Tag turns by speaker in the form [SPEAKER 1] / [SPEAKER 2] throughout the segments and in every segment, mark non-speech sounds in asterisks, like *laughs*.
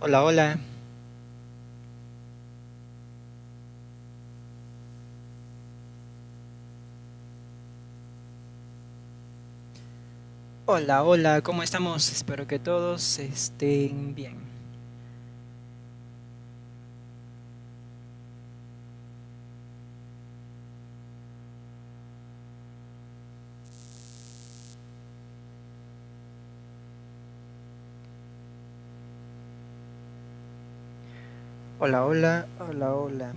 [SPEAKER 1] Hola, hola. Hola, hola, ¿cómo estamos? Espero que todos estén bien. Hola, hola, hola, hola.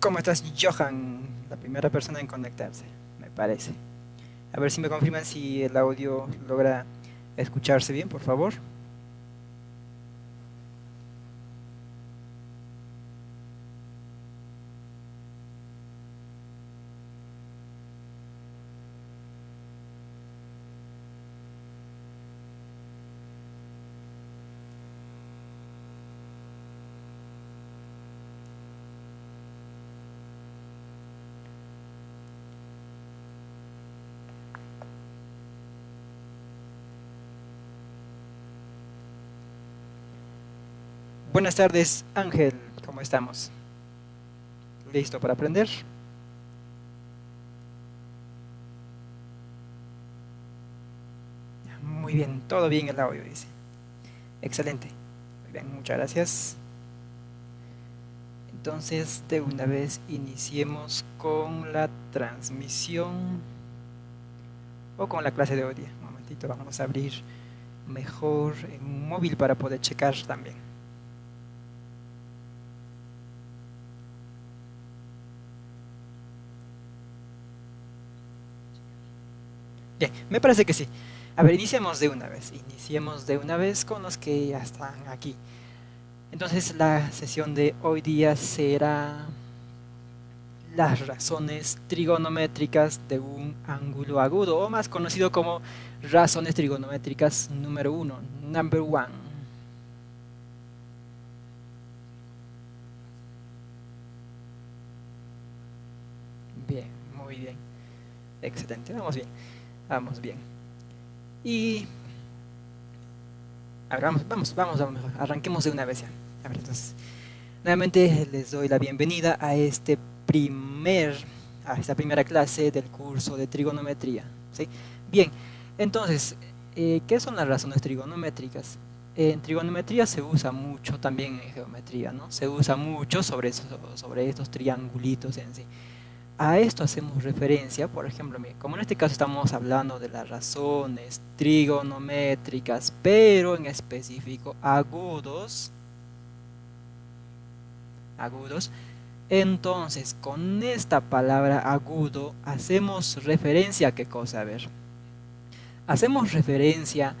[SPEAKER 1] ¿Cómo estás, Johan? La primera persona en conectarse, me parece. A ver si me confirman si el audio logra escucharse bien, por favor. Buenas tardes, Ángel. ¿Cómo estamos? ¿Listo para aprender? Muy bien, todo bien el audio, dice. Excelente. Muy bien, muchas gracias. Entonces, de una vez iniciemos con la transmisión o con la clase de hoy. Un momentito, vamos a abrir mejor en un móvil para poder checar también. Me parece que sí. A ver, iniciemos de una vez. Iniciemos de una vez con los que ya están aquí. Entonces la sesión de hoy día será las razones trigonométricas de un ángulo agudo, o más conocido como razones trigonométricas número uno, number one. Bien, muy bien. Excelente, vamos bien. Vamos bien. Y... A ver, vamos, vamos, vamos, vamos, arranquemos de una vez ya. A ver, entonces, nuevamente les doy la bienvenida a este primer, a esta primera clase del curso de trigonometría. ¿sí? Bien, entonces, eh, ¿qué son las razones trigonométricas? En trigonometría se usa mucho, también en geometría, ¿no? Se usa mucho sobre, sobre estos triangulitos en sí. A esto hacemos referencia, por ejemplo, como en este caso estamos hablando de las razones trigonométricas, pero en específico agudos, agudos, entonces con esta palabra agudo hacemos referencia a qué cosa, a ver, hacemos referencia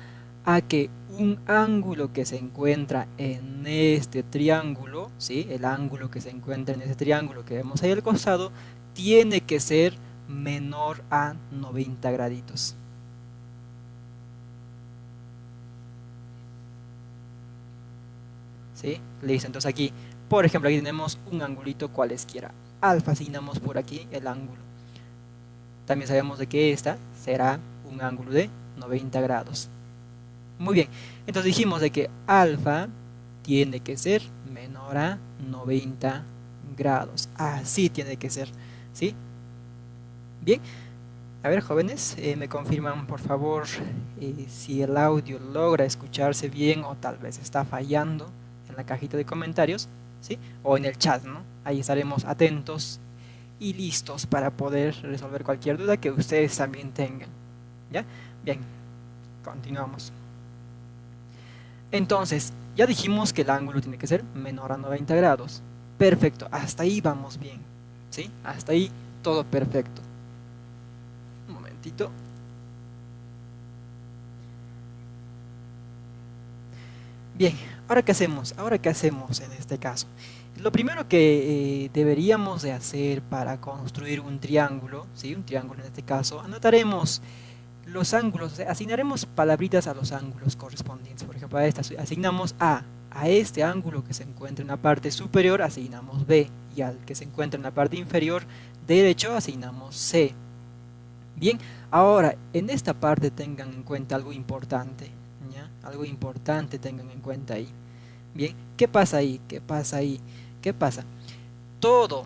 [SPEAKER 1] a que un ángulo que se encuentra en este triángulo, ¿sí? el ángulo que se encuentra en este triángulo que vemos ahí al costado, tiene que ser menor a 90 graditos. ¿Sí? Listo, entonces aquí, por ejemplo, aquí tenemos un angulito cualesquiera. Alfa asignamos por aquí el ángulo. También sabemos de que esta será un ángulo de 90 grados. Muy bien, entonces dijimos de que alfa tiene que ser menor a 90 grados. Así tiene que ser. ¿Sí? Bien. A ver, jóvenes, eh, me confirman por favor eh, si el audio logra escucharse bien o tal vez está fallando en la cajita de comentarios, ¿sí? O en el chat, ¿no? Ahí estaremos atentos y listos para poder resolver cualquier duda que ustedes también tengan. ¿Ya? Bien, continuamos. Entonces, ya dijimos que el ángulo tiene que ser menor a 90 grados. Perfecto, hasta ahí vamos bien. ¿Sí? Hasta ahí todo perfecto. Un momentito. Bien, ahora qué hacemos, ahora qué hacemos en este caso. Lo primero que eh, deberíamos de hacer para construir un triángulo, ¿sí? un triángulo en este caso, anotaremos los ángulos, asignaremos palabritas a los ángulos correspondientes. Por ejemplo, a esta asignamos A, a este ángulo que se encuentra en la parte superior asignamos B y al que se encuentra en la parte inferior derecho asignamos C. Bien, ahora en esta parte tengan en cuenta algo importante. ¿ya? Algo importante tengan en cuenta ahí. Bien, ¿qué pasa ahí? ¿Qué pasa ahí? ¿Qué pasa? Todo,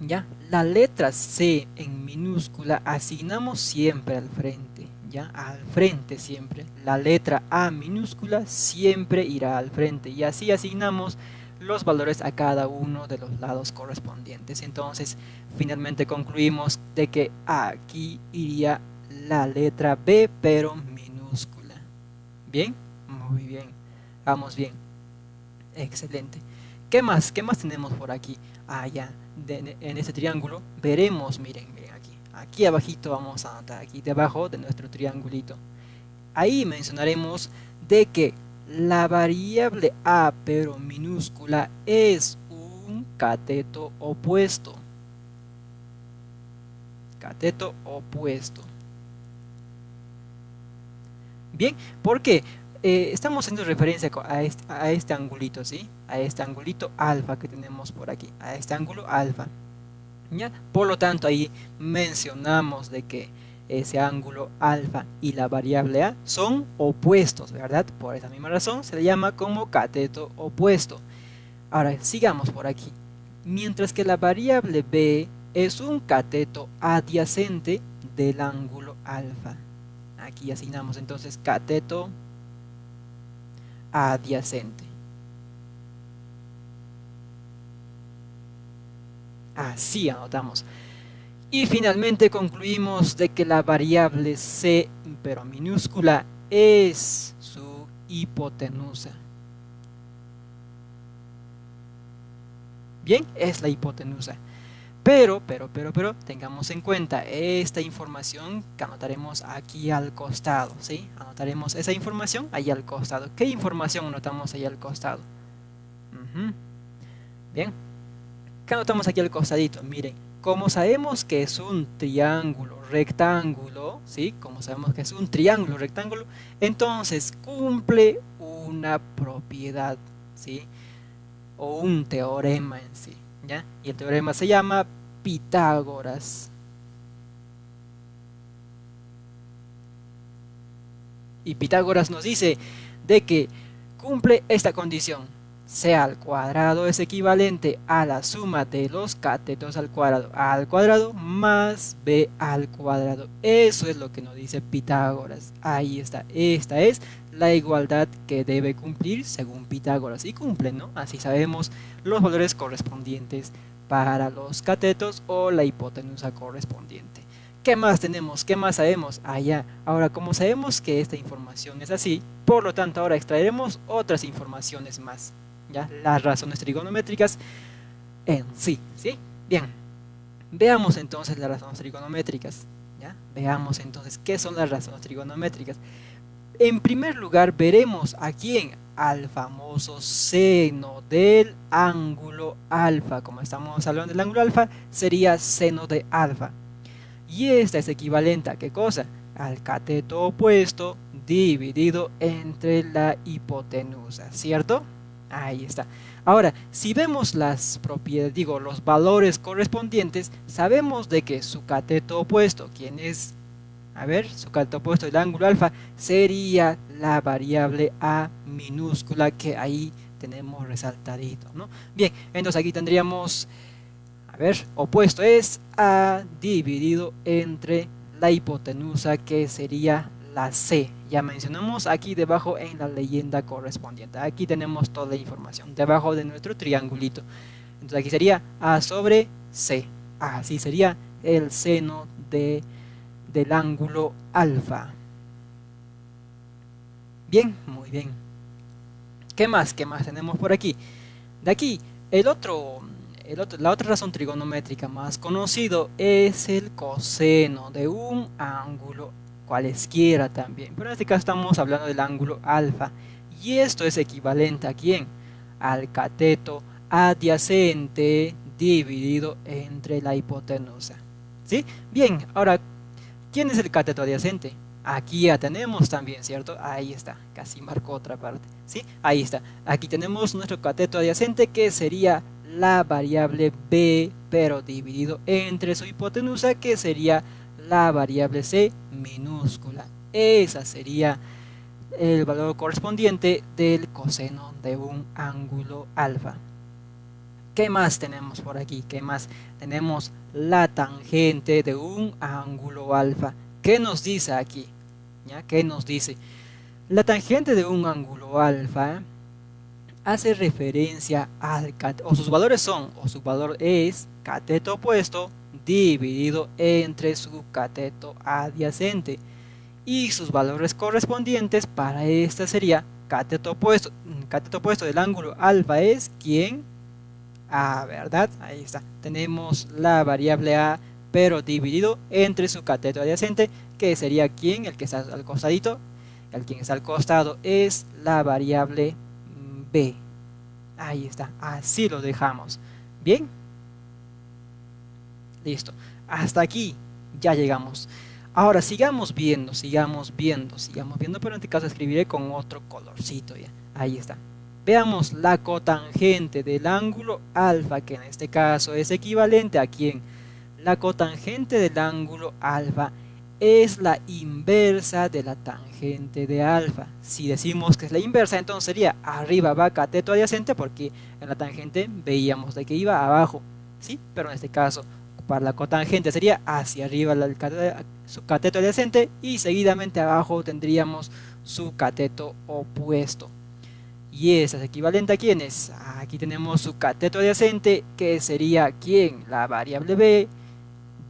[SPEAKER 1] ¿ya? La letra C en minúscula asignamos siempre al frente, ¿ya? Al frente siempre. La letra A minúscula siempre irá al frente y así asignamos los valores a cada uno de los lados correspondientes. Entonces, finalmente concluimos de que aquí iría la letra B, pero minúscula. ¿Bien? Muy bien. Vamos bien. Excelente. ¿Qué más? ¿Qué más tenemos por aquí? Ah, ya. en este triángulo veremos, miren aquí. Abajito vamos a anotar, aquí debajo de nuestro triangulito. Ahí mencionaremos de que la variable A, pero minúscula, es un cateto opuesto. Cateto opuesto. Bien, ¿por qué? Eh, estamos haciendo referencia a este, a este angulito, ¿sí? A este angulito alfa que tenemos por aquí, a este ángulo alfa. Por lo tanto, ahí mencionamos de que ese ángulo alfa y la variable a son opuestos, ¿verdad? Por esa misma razón se le llama como cateto opuesto. Ahora, sigamos por aquí. Mientras que la variable b es un cateto adyacente del ángulo alfa. Aquí asignamos entonces cateto adyacente. Así anotamos. Y finalmente concluimos de que la variable c, pero minúscula, es su hipotenusa. Bien, es la hipotenusa. Pero, pero, pero, pero, tengamos en cuenta esta información que anotaremos aquí al costado, ¿sí? Anotaremos esa información ahí al costado. ¿Qué información anotamos ahí al costado? Bien. ¿Qué anotamos aquí al costadito? Miren, como sabemos que es un triángulo rectángulo, ¿sí? Como sabemos que es un triángulo rectángulo, entonces cumple una propiedad, ¿sí? O un teorema en sí, ¿ya? Y el teorema se llama Pitágoras. Y Pitágoras nos dice de que cumple esta condición. C al cuadrado es equivalente a la suma de los catetos al cuadrado al cuadrado más b al cuadrado. Eso es lo que nos dice Pitágoras. Ahí está. Esta es la igualdad que debe cumplir según Pitágoras. Y cumple, ¿no? Así sabemos los valores correspondientes para los catetos o la hipotenusa correspondiente. ¿Qué más tenemos? ¿Qué más sabemos? Allá. Ah, ahora, como sabemos que esta información es así, por lo tanto ahora extraeremos otras informaciones más. ¿Ya? Las razones trigonométricas en sí. ¿sí? Bien. Veamos entonces las razones trigonométricas. Veamos entonces qué son las razones trigonométricas. En primer lugar, veremos a quién al famoso seno del ángulo alfa. Como estamos hablando del ángulo alfa, sería seno de alfa. Y esta es equivalente a qué cosa? Al cateto opuesto dividido entre la hipotenusa, ¿cierto? Ahí está. Ahora, si vemos las propiedades, digo, los valores correspondientes, sabemos de que su cateto opuesto, quien es a ver, su cateto opuesto del ángulo alfa sería la variable a minúscula que ahí tenemos resaltadito, ¿no? Bien, entonces aquí tendríamos, a ver, opuesto es a dividido entre la hipotenusa que sería C. Ya mencionamos aquí debajo en la leyenda correspondiente. Aquí tenemos toda la información, debajo de nuestro triangulito. Entonces aquí sería A sobre C. Así sería el seno de del ángulo alfa. Bien, muy bien. ¿Qué más? ¿Qué más tenemos por aquí? De aquí, el otro, el otro, la otra razón trigonométrica más conocido es el coseno de un ángulo cualesquiera también. Pero en este caso estamos hablando del ángulo alfa. Y esto es equivalente a quién? Al cateto adyacente dividido entre la hipotenusa. ¿Sí? Bien, ahora ¿Quién es el cateto adyacente? Aquí ya tenemos también, ¿cierto? Ahí está, casi marcó otra parte, ¿sí? Ahí está. Aquí tenemos nuestro cateto adyacente que sería la variable b, pero dividido entre su hipotenusa, que sería la variable c minúscula. Esa sería el valor correspondiente del coseno de un ángulo alfa. ¿Qué más tenemos por aquí? ¿Qué más? Tenemos la tangente de un ángulo alfa. ¿Qué nos dice aquí? ¿Ya? ¿Qué nos dice? La tangente de un ángulo alfa hace referencia al o sus valores son, o su valor es cateto opuesto dividido entre su cateto adyacente y sus valores correspondientes para esta sería cateto opuesto, cateto opuesto del ángulo alfa es quien a, ¿verdad? Ahí está. Tenemos la variable A, pero dividido entre su cateto adyacente, que sería quien, el que está al costadito, el quien está al costado es la variable B. Ahí está, así lo dejamos. Bien. Listo. Hasta aquí ya llegamos. Ahora sigamos viendo, sigamos viendo, sigamos viendo, pero en este caso escribiré con otro colorcito. Ahí está. Veamos la cotangente del ángulo alfa, que en este caso es equivalente a quién. La cotangente del ángulo alfa es la inversa de la tangente de alfa. Si decimos que es la inversa, entonces sería arriba va cateto adyacente, porque en la tangente veíamos de que iba abajo, ¿sí? Pero en este caso, para la cotangente sería hacia arriba su cateto adyacente y seguidamente abajo tendríamos su cateto opuesto. Y esa es equivalente a quiénes? Aquí tenemos su cateto adyacente que sería quién? La variable b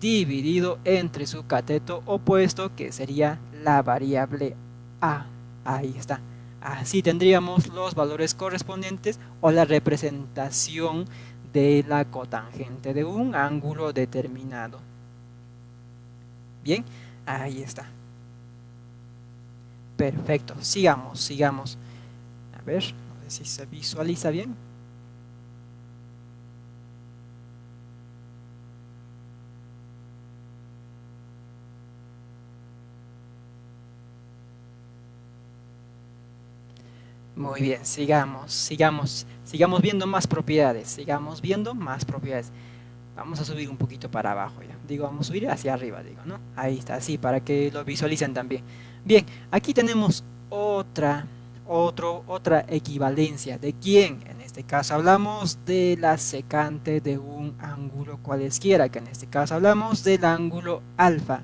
[SPEAKER 1] dividido entre su cateto opuesto que sería la variable a. Ahí está. Así tendríamos los valores correspondientes o la representación de la cotangente de un ángulo determinado. Bien, ahí está. Perfecto, sigamos, sigamos. A ver, no sé si se visualiza bien. Muy bien, sigamos, sigamos, sigamos viendo más propiedades, sigamos viendo más propiedades. Vamos a subir un poquito para abajo ya. Digo, vamos a subir hacia arriba, digo, ¿no? Ahí está, así, para que lo visualicen también. Bien, aquí tenemos otra, otro, otra equivalencia. ¿De quién? En este caso hablamos de la secante de un ángulo cualesquiera, que en este caso hablamos del ángulo alfa.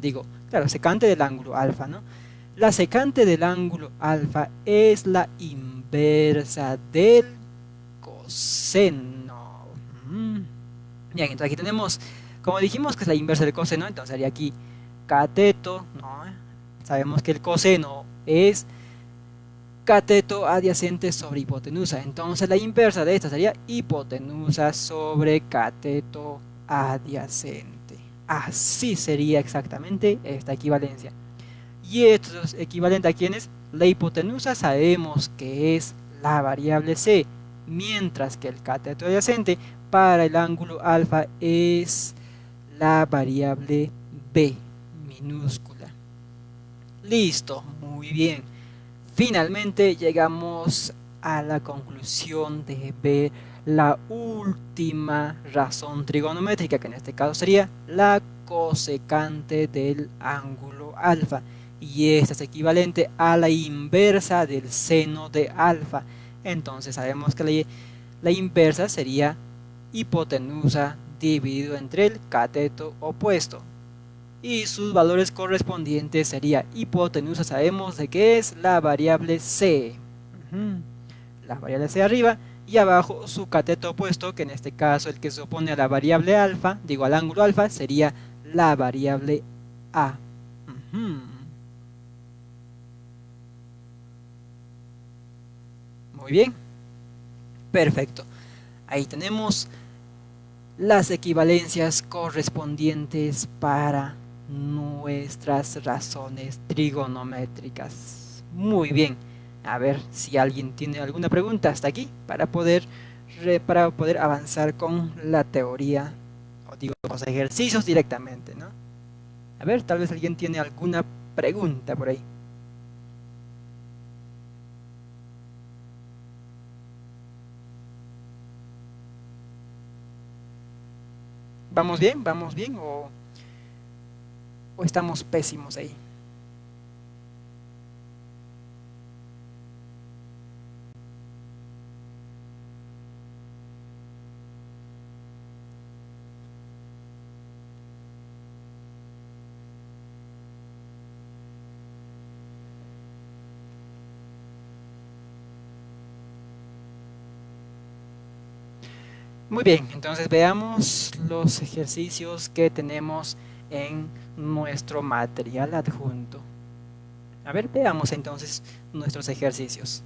[SPEAKER 1] Digo, claro, secante del ángulo alfa, ¿no? La secante del ángulo alfa es la inversa del coseno. Mm. Bien, entonces aquí tenemos, como dijimos que es la inversa del coseno, entonces sería aquí cateto. Sabemos que el coseno es cateto adyacente sobre hipotenusa. Entonces la inversa de esta sería hipotenusa sobre cateto adyacente. Así sería exactamente esta equivalencia. Y esto es equivalente a quién es? La hipotenusa sabemos que es la variable c, mientras que el cateto adyacente para el ángulo alfa es la variable b minúscula. Listo, muy bien. Finalmente llegamos a la conclusión de ver la última razón trigonométrica, que en este caso sería la cosecante del ángulo alfa. Y esta es equivalente a la inversa del seno de alfa. Entonces sabemos que la, inversa sería hipotenusa dividido entre el cateto opuesto. Y sus valores correspondientes sería hipotenusa, sabemos de que es la variable c. La variable c arriba y abajo su cateto opuesto, que en este caso el que se opone a la variable alfa, digo al ángulo alfa, sería la variable a. Muy bien. Perfecto. Ahí tenemos las equivalencias correspondientes para nuestras razones trigonométricas. Muy bien. A ver si alguien tiene alguna pregunta hasta aquí para poder, para poder avanzar con la teoría o digo los ejercicios directamente, ¿no? A ver, tal vez alguien tiene alguna pregunta por ahí. ¿Vamos bien? ¿Vamos bien? ¿O, o estamos pésimos ahí? Muy bien, entonces veamos los ejercicios que tenemos en nuestro material adjunto. A ver, veamos entonces nuestros ejercicios.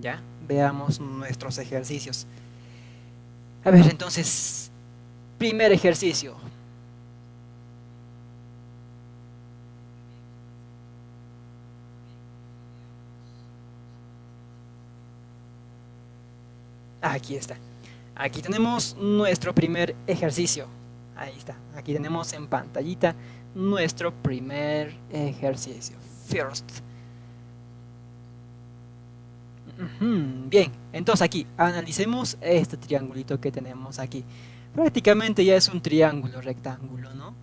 [SPEAKER 1] Ya, veamos nuestros ejercicios. A ver, entonces, primer ejercicio. Aquí está. Aquí tenemos nuestro primer ejercicio. Ahí está. Aquí tenemos en pantallita nuestro primer ejercicio. First. Bien, entonces aquí analicemos este triangulito que tenemos aquí. Prácticamente ya es un triángulo rectángulo, ¿no?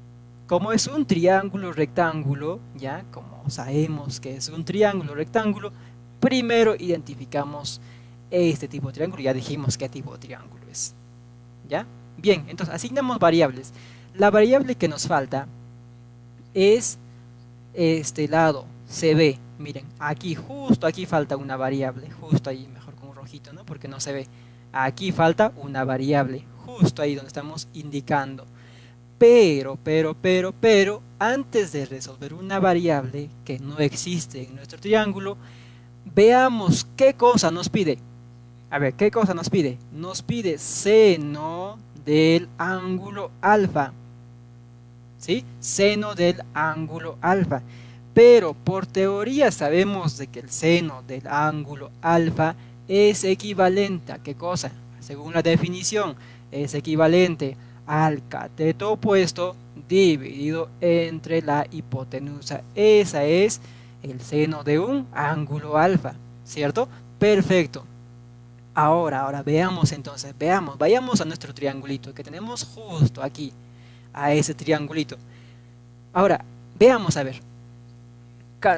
[SPEAKER 1] Como es un triángulo rectángulo, ya como sabemos que es un triángulo rectángulo, primero identificamos este tipo de triángulo, ya dijimos qué tipo de triángulo. Bien, entonces asignamos variables. La variable que nos falta es este lado, CB. Miren, aquí, justo aquí falta una variable, justo ahí, mejor con un rojito, ¿no? Porque no se ve. Aquí falta una variable, justo ahí donde estamos indicando. Pero, pero, pero, pero, antes de resolver una variable que no existe en nuestro triángulo, veamos qué cosa nos pide. A ver, ¿qué cosa nos pide? Nos pide seno del ángulo alfa. ¿Sí? Seno del ángulo alfa. Pero por teoría sabemos de que el seno del ángulo alfa es equivalente a qué cosa? Según la definición, es equivalente al cateto opuesto dividido entre la hipotenusa. Esa es el seno de un ángulo alfa, ¿cierto? Perfecto. Ahora, ahora, veamos entonces, veamos, vayamos a nuestro triangulito que tenemos justo aquí, a ese triangulito. Ahora, veamos a ver,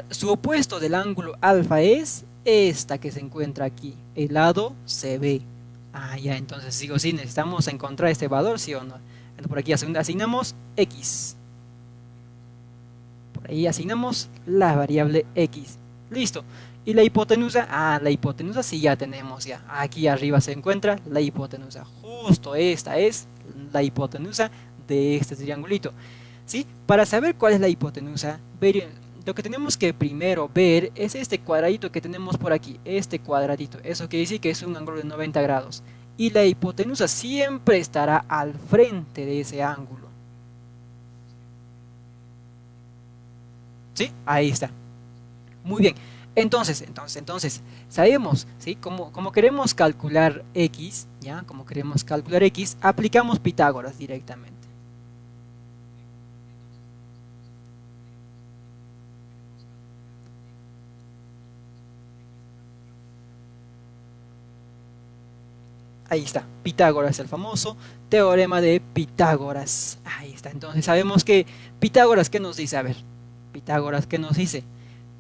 [SPEAKER 1] su opuesto del ángulo alfa es esta que se encuentra aquí, el lado CB. Ah, ya, entonces sigo sí, necesitamos encontrar este valor, sí o no. por aquí asignamos X. Por ahí asignamos la variable X. Listo. Y la hipotenusa, ah, la hipotenusa sí ya tenemos ya. Aquí arriba se encuentra la hipotenusa. Justo esta es la hipotenusa de este triangulito. ¿Sí? Para saber cuál es la hipotenusa, lo que tenemos que primero ver es este cuadradito que tenemos por aquí. Este cuadradito. Eso quiere decir que es un ángulo de 90 grados. Y la hipotenusa siempre estará al frente de ese ángulo. ¿Sí? Ahí está. Muy bien. Entonces, entonces, entonces, sabemos, ¿sí? Como, como queremos calcular x, ¿ya? Como queremos calcular x, aplicamos Pitágoras directamente. Ahí está, Pitágoras, el famoso teorema de Pitágoras. Ahí está, entonces sabemos que Pitágoras, ¿qué nos dice? A ver, Pitágoras, ¿qué nos dice?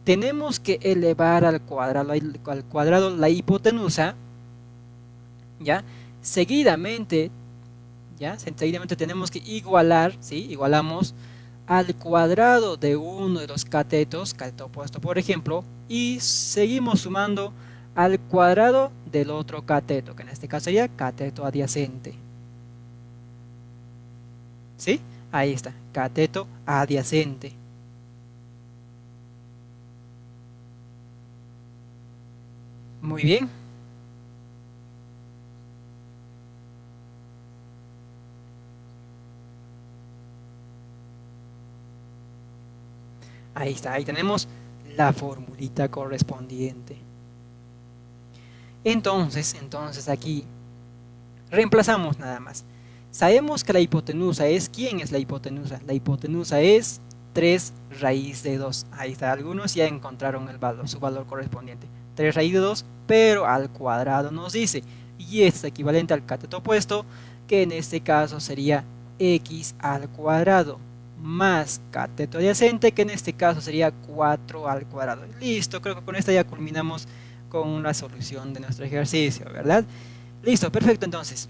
[SPEAKER 1] Tenemos que elevar al cuadrado, al cuadrado la hipotenusa, ¿ya? Seguidamente, ¿ya? Seguidamente tenemos que igualar, ¿sí? Igualamos al cuadrado de uno de los catetos, cateto opuesto por ejemplo, y seguimos sumando al cuadrado del otro cateto, que en este caso sería cateto adyacente. ¿Sí? Ahí está, cateto adyacente. Muy bien. Ahí está, ahí tenemos la formulita correspondiente. Entonces, entonces aquí reemplazamos nada más. Sabemos que la hipotenusa es, ¿quién es la hipotenusa? La hipotenusa es 3 raíz de 2. Ahí está, algunos ya encontraron el valor, su valor correspondiente. 3 raíz de 2, pero al cuadrado nos dice. Y es equivalente al cateto opuesto que en este caso sería x al cuadrado más cateto adyacente, que en este caso sería 4 al cuadrado. Listo, creo que con esto ya culminamos con la solución de nuestro ejercicio, ¿verdad? Listo, perfecto entonces.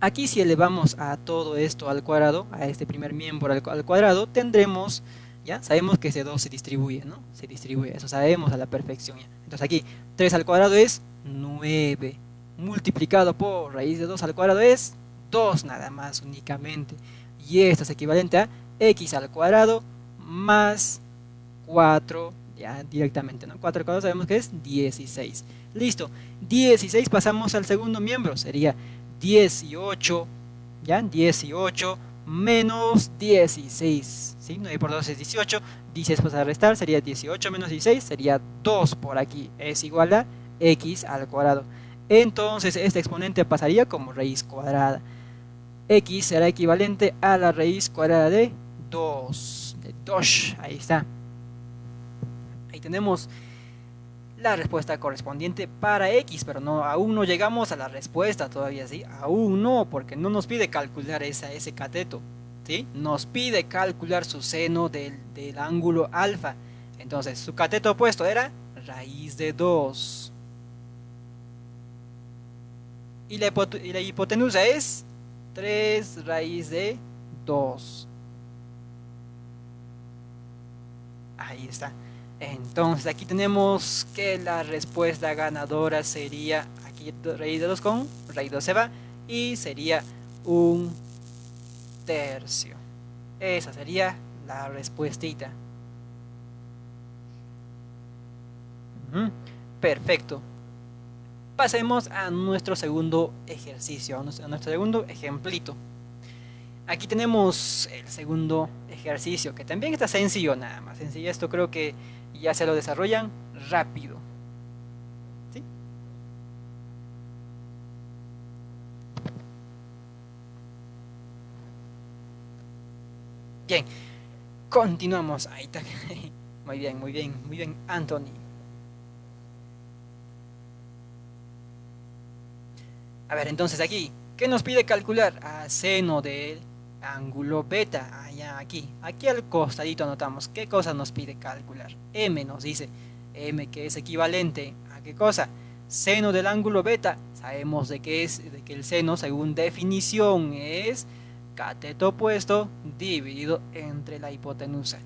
[SPEAKER 1] Aquí si elevamos a todo esto al cuadrado, a este primer miembro al, cuadrado, tendremos, ya sabemos que ese 2 se distribuye, ¿no? Se distribuye, eso sabemos a la perfección. Entonces aquí 3 al cuadrado es 9, multiplicado por raíz de 2 al cuadrado es 2 nada más únicamente. Y esto es equivalente a x al cuadrado más 4, ya directamente, ¿no? 4 al cuadrado sabemos que es 16. Listo, 16 pasamos al segundo miembro, sería 18, ¿ya? 18 menos 16, ¿sí? 9 por 2 es 18, 16 pasa a restar, sería 18 menos 16, sería 2 por aquí, es igual a x al cuadrado. Entonces este exponente pasaría como raíz cuadrada. x será equivalente a la raíz cuadrada de 2, de 2, ahí está. Ahí tenemos la respuesta correspondiente para X, pero no, aún no llegamos a la respuesta todavía, ¿sí? Aún no, porque no nos pide calcular esa, ese cateto, ¿sí? Nos pide calcular su seno del, del ángulo alfa. Entonces, su cateto opuesto era raíz de 2. Y la, y la hipotenusa es 3 raíz de 2. Ahí está. Entonces aquí tenemos que la respuesta ganadora sería, aquí raíz de 2 con de 2 se va y sería un tercio. Esa sería la respuestita. Perfecto. Pasemos a nuestro segundo ejercicio, a nuestro segundo ejemplito. Aquí tenemos el segundo ejercicio, que también está sencillo nada más. Sencillo, esto creo que ya se lo desarrollan rápido. ¿Sí? Bien, continuamos. Ahí está. *laughs* Muy bien, muy bien, muy bien, Anthony. A ver, entonces aquí, ¿qué nos pide calcular? A seno del ángulo beta, allá aquí. Aquí al costadito anotamos qué cosa nos pide calcular. M nos dice, M que es equivalente a qué cosa? Seno del ángulo beta. Sabemos de que es de que el seno según definición es cateto opuesto dividido entre la hipotenusa.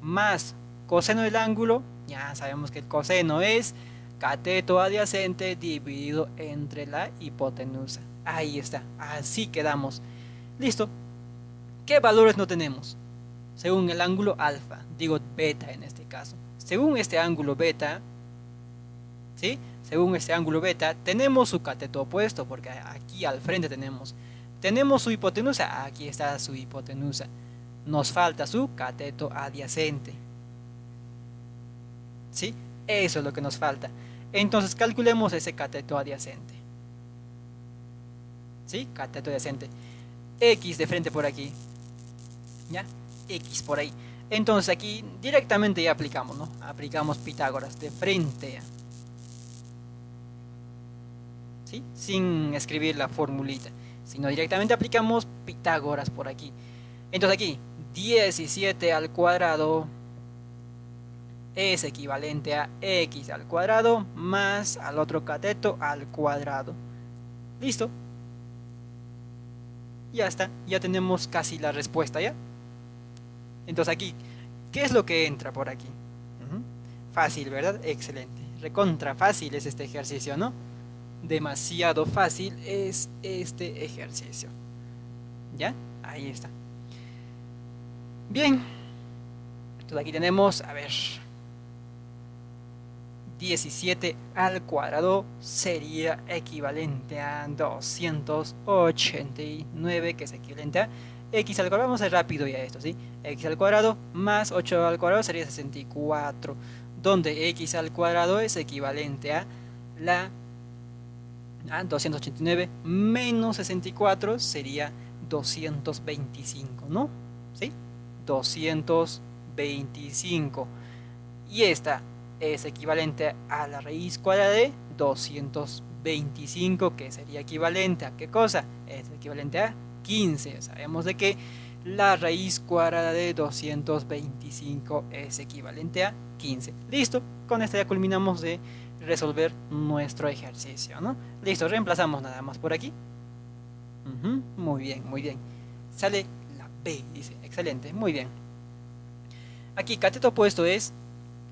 [SPEAKER 1] Más coseno del ángulo, ya sabemos que el coseno es cateto adyacente dividido entre la hipotenusa. Ahí está, así quedamos. Listo, ¿Qué valores no tenemos? Según el ángulo alfa, digo beta en este caso. Según este ángulo beta, ¿sí? Según este ángulo beta, tenemos su cateto opuesto, porque aquí al frente tenemos. Tenemos su hipotenusa, aquí está su hipotenusa. Nos falta su cateto adyacente. ¿Sí? Eso es lo que nos falta. Entonces calculemos ese cateto adyacente. ¿Sí? Cateto adyacente. X de frente por aquí. X por ahí. Entonces aquí directamente ya aplicamos, ¿no? Aplicamos Pitágoras de frente. ¿Sí? Sin escribir la formulita, sino directamente aplicamos Pitágoras por aquí. Entonces aquí 17 al cuadrado es equivalente a x al cuadrado más al otro cateto al cuadrado. ¿Listo? Ya está, ya tenemos casi la respuesta, ¿ya? Entonces aquí, ¿qué es lo que entra por aquí? Fácil, ¿verdad? Excelente. Recontra fácil es este ejercicio, ¿no? Demasiado fácil es este ejercicio. ¿Ya? Ahí está. Bien. Entonces aquí tenemos, a ver, 17 al cuadrado sería equivalente a 289, que es equivalente a x al cuadrado, vamos a ir rápido ya esto, ¿sí? x al cuadrado más 8 al cuadrado sería 64, donde x al cuadrado es equivalente a la a 289 menos 64 sería 225, ¿no? ¿Sí? 225. Y esta es equivalente a la raíz cuadrada de 225. 25, que sería equivalente a qué cosa? Es equivalente a 15. Sabemos de que la raíz cuadrada de 225 es equivalente a 15. Listo, con esto ya culminamos de resolver nuestro ejercicio, ¿no? Listo, reemplazamos nada más por aquí. muy bien, muy bien. Sale la B, dice, excelente, muy bien. Aquí cateto opuesto es,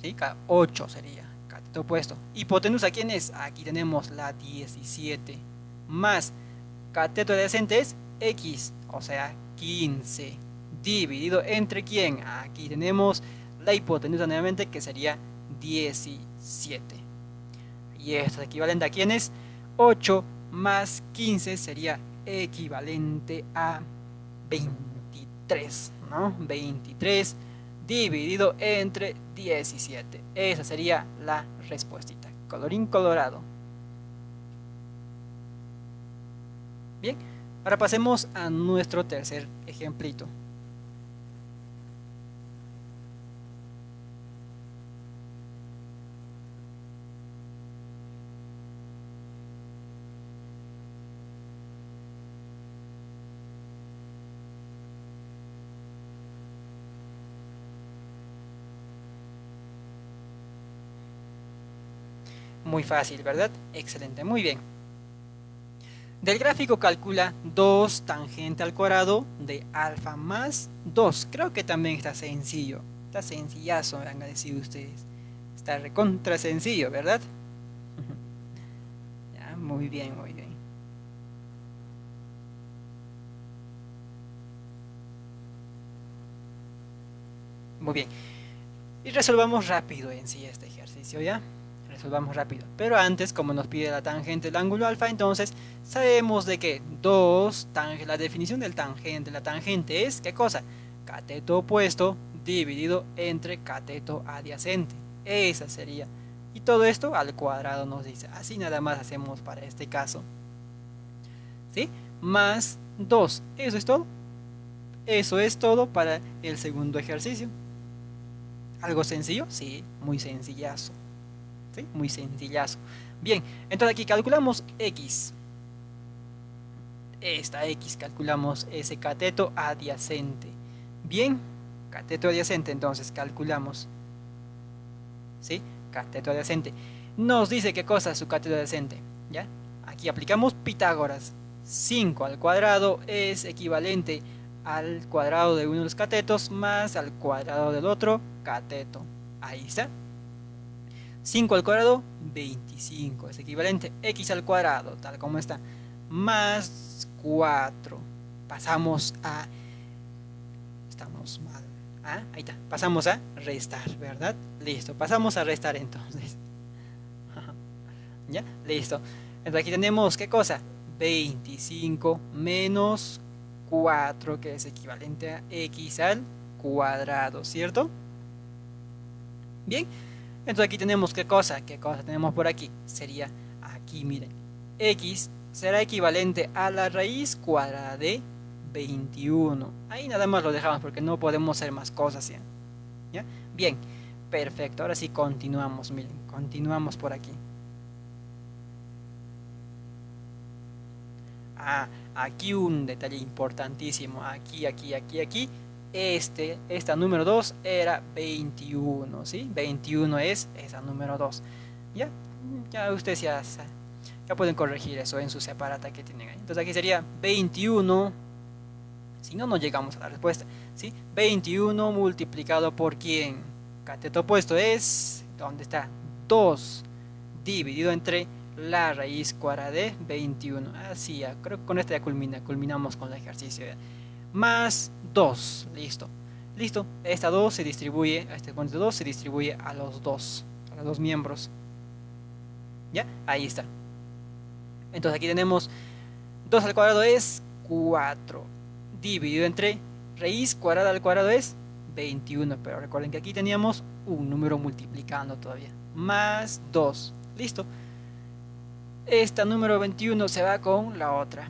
[SPEAKER 1] ¿sí? 8 sería, cateto opuesto. Hipotenusa, ¿quién es? Aquí tenemos la 17, más cateto adyacente es X, o sea, 15, dividido entre quién? Aquí tenemos la hipotenusa nuevamente que sería 17. Y esto es equivalente a quién es? 8 más 15 sería equivalente a 23, ¿no? 23 dividido entre 17. Esa sería la respuesta. Colorín colorado. Bien, ahora pasemos a nuestro tercer ejemplito. Muy fácil, ¿verdad? Excelente, muy bien. Del gráfico calcula 2 tangente al cuadrado de alfa más 2. Creo que también está sencillo. Está sencillazo, me a decir ustedes. Está recontra sencillo, ¿verdad? *laughs* ya, muy bien, muy bien. Muy bien. Y resolvamos rápido en sí este ejercicio, ¿ya? Resolvamos rápido. Pero antes, como nos pide la tangente del ángulo alfa, entonces sabemos de que 2 tangente, la definición del tangente, la tangente es, ¿qué cosa? Cateto opuesto dividido entre cateto adyacente. Esa sería. Y todo esto al cuadrado nos dice. Así nada más hacemos para este caso. ¿Sí? Más 2. ¿Eso es todo? Eso es todo para el segundo ejercicio. ¿Algo sencillo? Sí, muy sencillazo. Muy sencillazo. Bien, entonces aquí calculamos X. Esta X calculamos ese cateto adyacente. Bien, cateto adyacente, entonces calculamos. ¿Sí? Cateto adyacente. Nos dice qué cosa es su cateto adyacente. ¿Ya? Aquí aplicamos Pitágoras. 5 al cuadrado es equivalente al cuadrado de uno de los catetos más al cuadrado del otro cateto. Ahí está. 5 al cuadrado, 25. Es equivalente x al cuadrado, tal como está. Más 4. Pasamos a... Estamos mal. ¿Ah? Ahí está. Pasamos a restar, ¿verdad? Listo. Pasamos a restar entonces. *laughs* ¿Ya? Listo. Entonces aquí tenemos, ¿qué cosa? 25 menos 4, que es equivalente a x al cuadrado, ¿cierto? Bien. Entonces aquí tenemos qué cosa, qué cosa tenemos por aquí. Sería aquí, miren, x será equivalente a la raíz cuadrada de 21. Ahí nada más lo dejamos porque no podemos hacer más cosas. ¿ya? ¿Ya? Bien, perfecto. Ahora sí continuamos, miren, continuamos por aquí. Ah, aquí un detalle importantísimo. Aquí, aquí, aquí, aquí este, esta número 2 era 21, ¿sí? 21 es esa número 2. ¿Ya? Ya ustedes ya, ya pueden corregir eso en su separata que tienen ahí. Entonces aquí sería 21, si no, no llegamos a la respuesta, ¿sí? 21 multiplicado por quién? Cateto opuesto es, ¿dónde está? 2 dividido entre la raíz cuadrada de 21. Así, ya, creo que con esto ya culmina, culminamos con el ejercicio. Más 2. Listo. Listo. Esta 2 se distribuye, este cuento 2 se distribuye a los dos, a los dos miembros. ¿Ya? Ahí está. Entonces aquí tenemos 2 al cuadrado es 4. Dividido entre raíz cuadrada al cuadrado es 21. Pero recuerden que aquí teníamos un número multiplicando todavía. Más 2. Listo. Esta número 21 se va con la otra.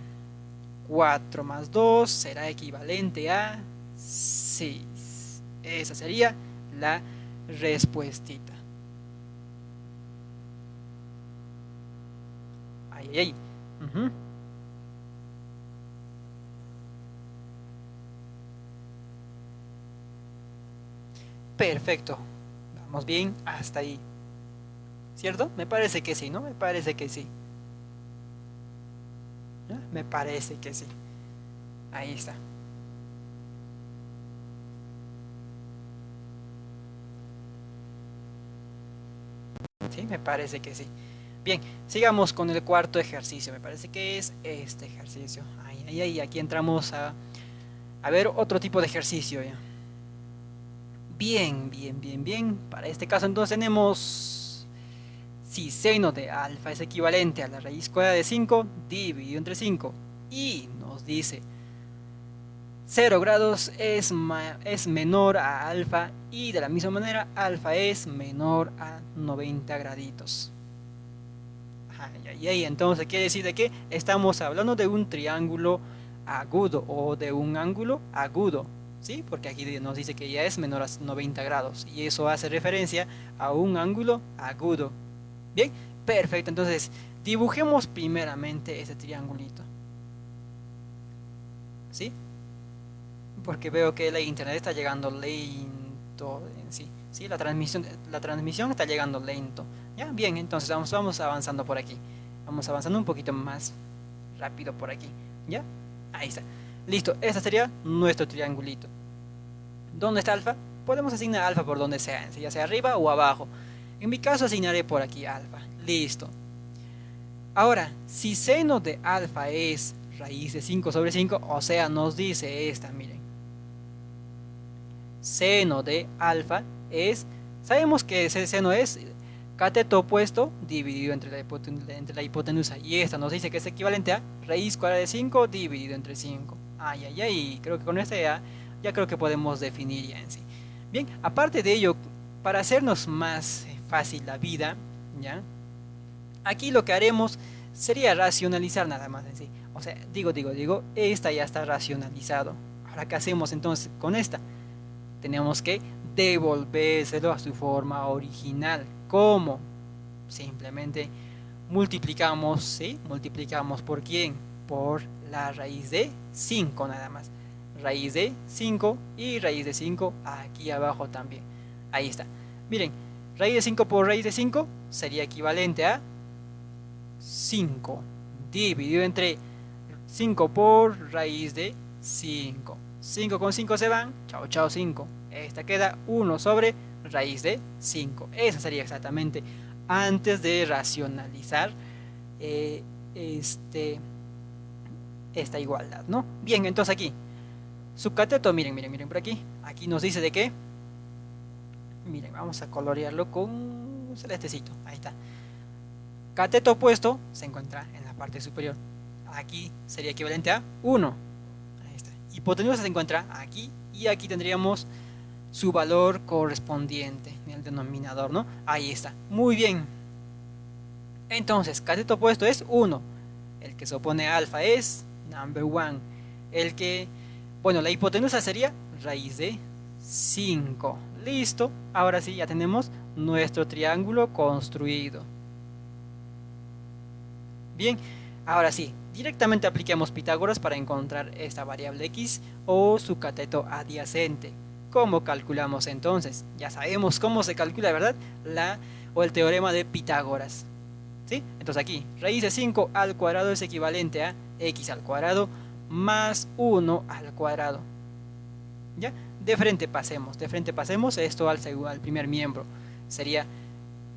[SPEAKER 1] 4 más 2 será equivalente a 6. Esa sería la respuestita. Ahí, ahí, ahí. Perfecto. Vamos bien hasta ahí. ¿Cierto? Me parece que sí, ¿no? Me parece que sí. Me parece que sí. Ahí está. Sí, me parece que sí. Bien, sigamos con el cuarto ejercicio. Me parece que es este ejercicio. Ahí, ahí, ahí. Aquí entramos a, a ver otro tipo de ejercicio. ¿ya? Bien, bien, bien, bien. Para este caso entonces tenemos si seno de alfa es equivalente a la raíz cuadrada de 5 dividido entre 5 y nos dice 0 grados es, es menor a alfa y de la misma manera alfa es menor a 90 graditos. Y ahí entonces quiere decir de que estamos hablando de un triángulo agudo o de un ángulo agudo. ¿sí? Porque aquí nos dice que ya es menor a 90 grados y eso hace referencia a un ángulo agudo. Bien, perfecto. Entonces, dibujemos primeramente ese triangulito. ¿Sí? Porque veo que la internet está llegando lento en sí. ¿sí? La, transmisión, la transmisión está llegando lento. ¿Ya? Bien, entonces vamos, vamos avanzando por aquí. Vamos avanzando un poquito más rápido por aquí. ¿Ya? Ahí está. Listo, este sería nuestro triangulito. ¿Dónde está alfa? Podemos asignar alfa por donde sea, ya sea arriba o abajo. En mi caso asignaré por aquí alfa. Listo. Ahora, si seno de alfa es raíz de 5 sobre 5, o sea, nos dice esta, miren. Seno de alfa es, sabemos que ese seno es cateto opuesto dividido entre la, hipotenusa. Y esta nos dice que es equivalente a raíz cuadrada de 5 dividido entre 5. Ay, ay, ay, creo que con esta ya, ya creo que podemos definir ya en sí. Bien, aparte de ello, para hacernos más fácil la vida, ¿ya? Aquí lo que haremos sería racionalizar nada más sí. O sea, digo, digo, digo, esta ya está racionalizado. Ahora, ¿qué hacemos entonces con esta? Tenemos que devolvérselo a su forma original. ¿Cómo? Simplemente multiplicamos, ¿sí? Multiplicamos por quién? Por la raíz de 5 nada más. Raíz de 5 y raíz de 5 aquí abajo también. Ahí está. Miren, raíz de 5 por raíz de 5 sería equivalente a 5 dividido entre 5 por raíz de 5. 5 con 5 se van, chao chao 5. Esta queda 1 sobre raíz de 5. Esa sería exactamente antes de racionalizar eh, este esta igualdad, ¿no? Bien, entonces aquí, su cateto, miren, miren, miren por aquí, aquí nos dice de qué, miren, vamos a colorearlo con un celestecito, ahí está. Cateto opuesto se encuentra en la parte superior, aquí sería equivalente a 1, ahí está. Hipotenusa se encuentra aquí y aquí tendríamos su valor correspondiente en el denominador, ¿no? Ahí está, muy bien. Entonces, cateto opuesto es 1, el que se opone a alfa es number one. El que, bueno, la hipotenusa sería raíz de 5. Listo, ahora sí ya tenemos nuestro triángulo construido. Bien, ahora sí, directamente apliquemos Pitágoras para encontrar esta variable x o su cateto adyacente. ¿Cómo calculamos entonces? Ya sabemos cómo se calcula, ¿verdad? La o el teorema de Pitágoras. ¿Sí? Entonces aquí, raíz de 5 al cuadrado es equivalente a x al cuadrado más 1 al cuadrado. ¿Ya? De frente pasemos, de frente pasemos esto al, al primer miembro. Sería,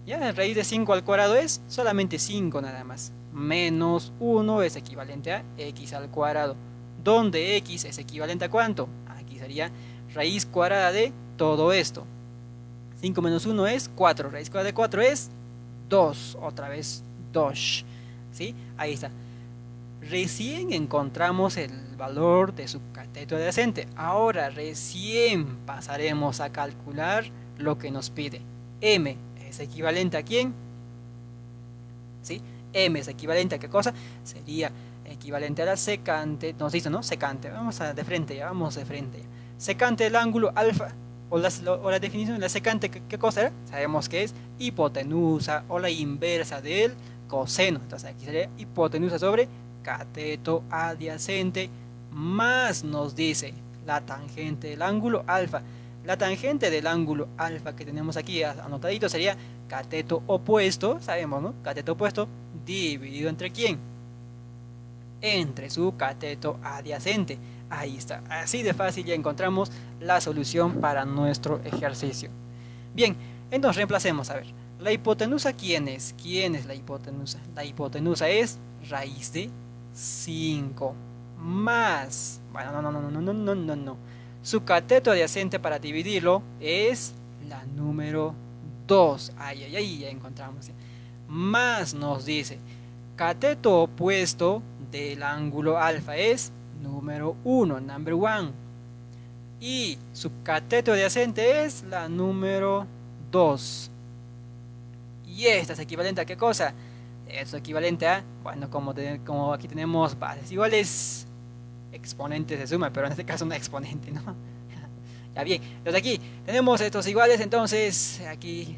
[SPEAKER 1] ya, raíz de 5 al cuadrado es solamente 5 nada más. Menos 1 es equivalente a x al cuadrado. Donde x es equivalente a cuánto? Aquí sería raíz cuadrada de todo esto. 5 menos 1 es 4. Raíz cuadrada de 4 es 2. Otra vez 2. ¿Sí? Ahí está recién encontramos el valor de su cateto adyacente. Ahora recién pasaremos a calcular lo que nos pide. M es equivalente a quién? ¿Sí? M es equivalente a qué cosa? Sería equivalente a la secante, nos dice, ¿no? Secante, vamos a de frente, ya vamos de frente. Secante del ángulo alfa, o la, o definición de la secante, ¿qué, cosa era? Sabemos que es hipotenusa o la inversa del coseno. Entonces aquí sería hipotenusa sobre cateto adyacente más nos dice la tangente del ángulo alfa. La tangente del ángulo alfa que tenemos aquí anotadito sería cateto opuesto, sabemos, ¿no? Cateto opuesto dividido entre quién? Entre su cateto adyacente. Ahí está. Así de fácil ya encontramos la solución para nuestro ejercicio. Bien, entonces reemplacemos, a ver. ¿La hipotenusa quién es? ¿Quién es la hipotenusa? La hipotenusa es raíz de 5 más, bueno, no, no, no, no, no, no, no, no. Su cateto adyacente para dividirlo es la número 2. Ay, ay, ay, ya encontramos. Más nos dice, cateto opuesto del ángulo alfa es número 1, number 1. Y su cateto adyacente es la número 2. Y esta es equivalente a qué cosa? Es equivalente a, bueno, como, como aquí tenemos bases iguales, exponentes de suma, pero en este caso una exponente, ¿no? *laughs* ya bien, entonces aquí tenemos estos iguales, entonces aquí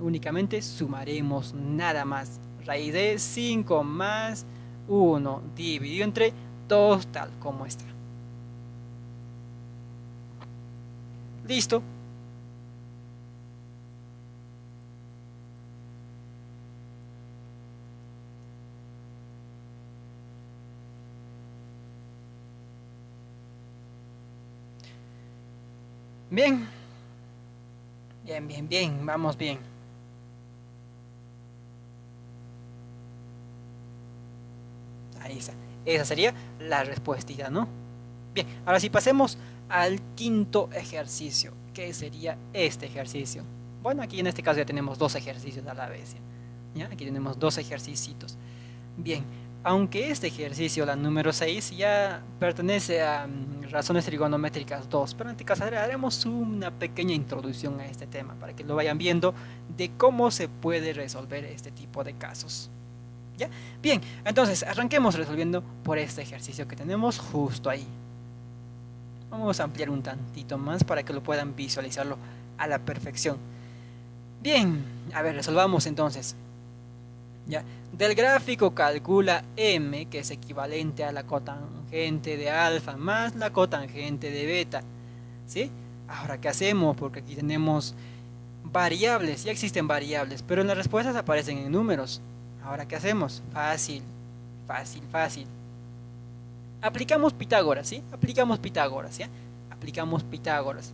[SPEAKER 1] únicamente sumaremos nada más. Raíz de 5 más 1 dividido entre 2 tal como está. Listo. Bien. Bien, bien, bien. Vamos bien. Ahí está. Esa sería la respuesta, ¿no? Bien, ahora sí pasemos al quinto ejercicio, que sería este ejercicio. Bueno, aquí en este caso ya tenemos dos ejercicios a la vez. ¿ya? Aquí tenemos dos ejercicios. Bien, aunque este ejercicio, la número 6, ya pertenece a mm, razones trigonométricas 2, pero en este caso haremos una pequeña introducción a este tema para que lo vayan viendo de cómo se puede resolver este tipo de casos. ¿Ya? Bien, entonces arranquemos resolviendo por este ejercicio que tenemos justo ahí. Vamos a ampliar un tantito más para que lo puedan visualizarlo a la perfección. Bien, a ver, resolvamos entonces. ¿Ya? Del gráfico calcula m, que es equivalente a la cotangente de alfa más la cotangente de beta. ¿Sí? Ahora, ¿qué hacemos? Porque aquí tenemos variables, ya existen variables, pero en las respuestas aparecen en números. Ahora, ¿qué hacemos? Fácil, fácil, fácil. Aplicamos Pitágoras, ¿sí? Aplicamos Pitágoras, ¿ya? Aplicamos Pitágoras.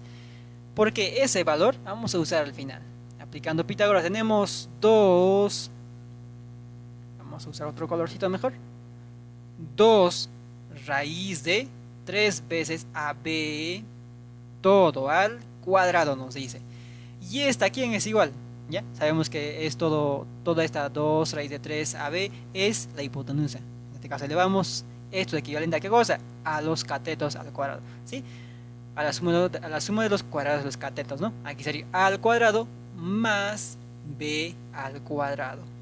[SPEAKER 1] Porque ese valor vamos a usar al final. Aplicando Pitágoras tenemos 2 vamos a usar otro colorcito mejor. 2 raíz de 3 veces AB todo al cuadrado nos dice. Y esta quién es igual ya sabemos que es todo toda esta 2 raíz de 3 AB es la hipotenusa. En este caso elevamos esto es equivalente a qué cosa a los catetos al cuadrado ¿sí? a la suma de, los cuadrados de los catetos ¿no? aquí sería al cuadrado más b al cuadrado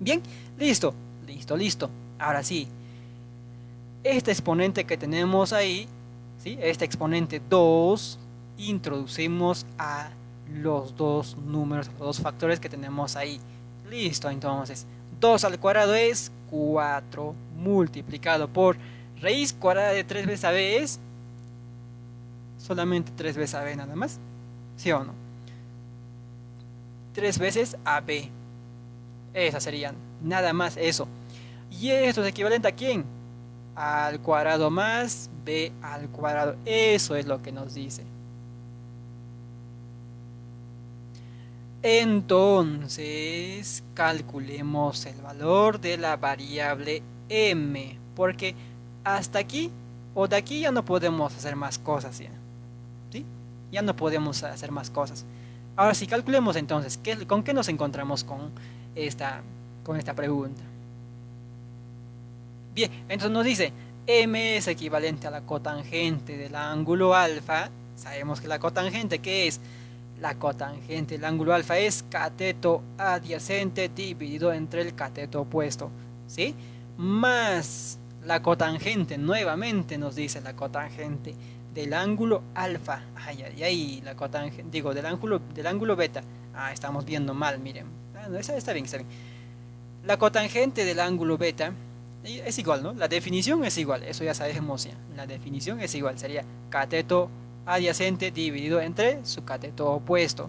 [SPEAKER 1] Bien, listo, listo, listo. Ahora sí, este exponente que tenemos ahí, ¿sí? este exponente 2, introducimos a los dos números, los dos factores que tenemos ahí. Listo, entonces, 2 al cuadrado es 4 multiplicado por raíz cuadrada de 3 veces a b es solamente 3 veces a b nada más. ¿Sí o no? 3 veces a b esas serían, nada más eso. ¿Y esto es equivalente a quién? Al cuadrado más b al cuadrado. Eso es lo que nos dice. Entonces, calculemos el valor de la variable m, porque hasta aquí o de aquí ya no podemos hacer más cosas, ¿sí? Ya no podemos hacer más cosas. Ahora sí, calculemos entonces, ¿con qué nos encontramos con esta, con esta pregunta. Bien, entonces nos dice, m es equivalente a la cotangente del ángulo alfa. Sabemos que la cotangente, ¿qué es? La cotangente del ángulo alfa es cateto adyacente dividido entre el cateto opuesto. ¿Sí? Más la cotangente, nuevamente nos dice la cotangente del ángulo alfa. Ay, ay, ay, la cotangente, digo, del ángulo, del ángulo beta. Ah, estamos viendo mal, miren Está, está bien, está bien. La cotangente del ángulo beta es igual, ¿no? La definición es igual, eso ya sabemos ya. La definición es igual, sería cateto adyacente dividido entre su cateto opuesto.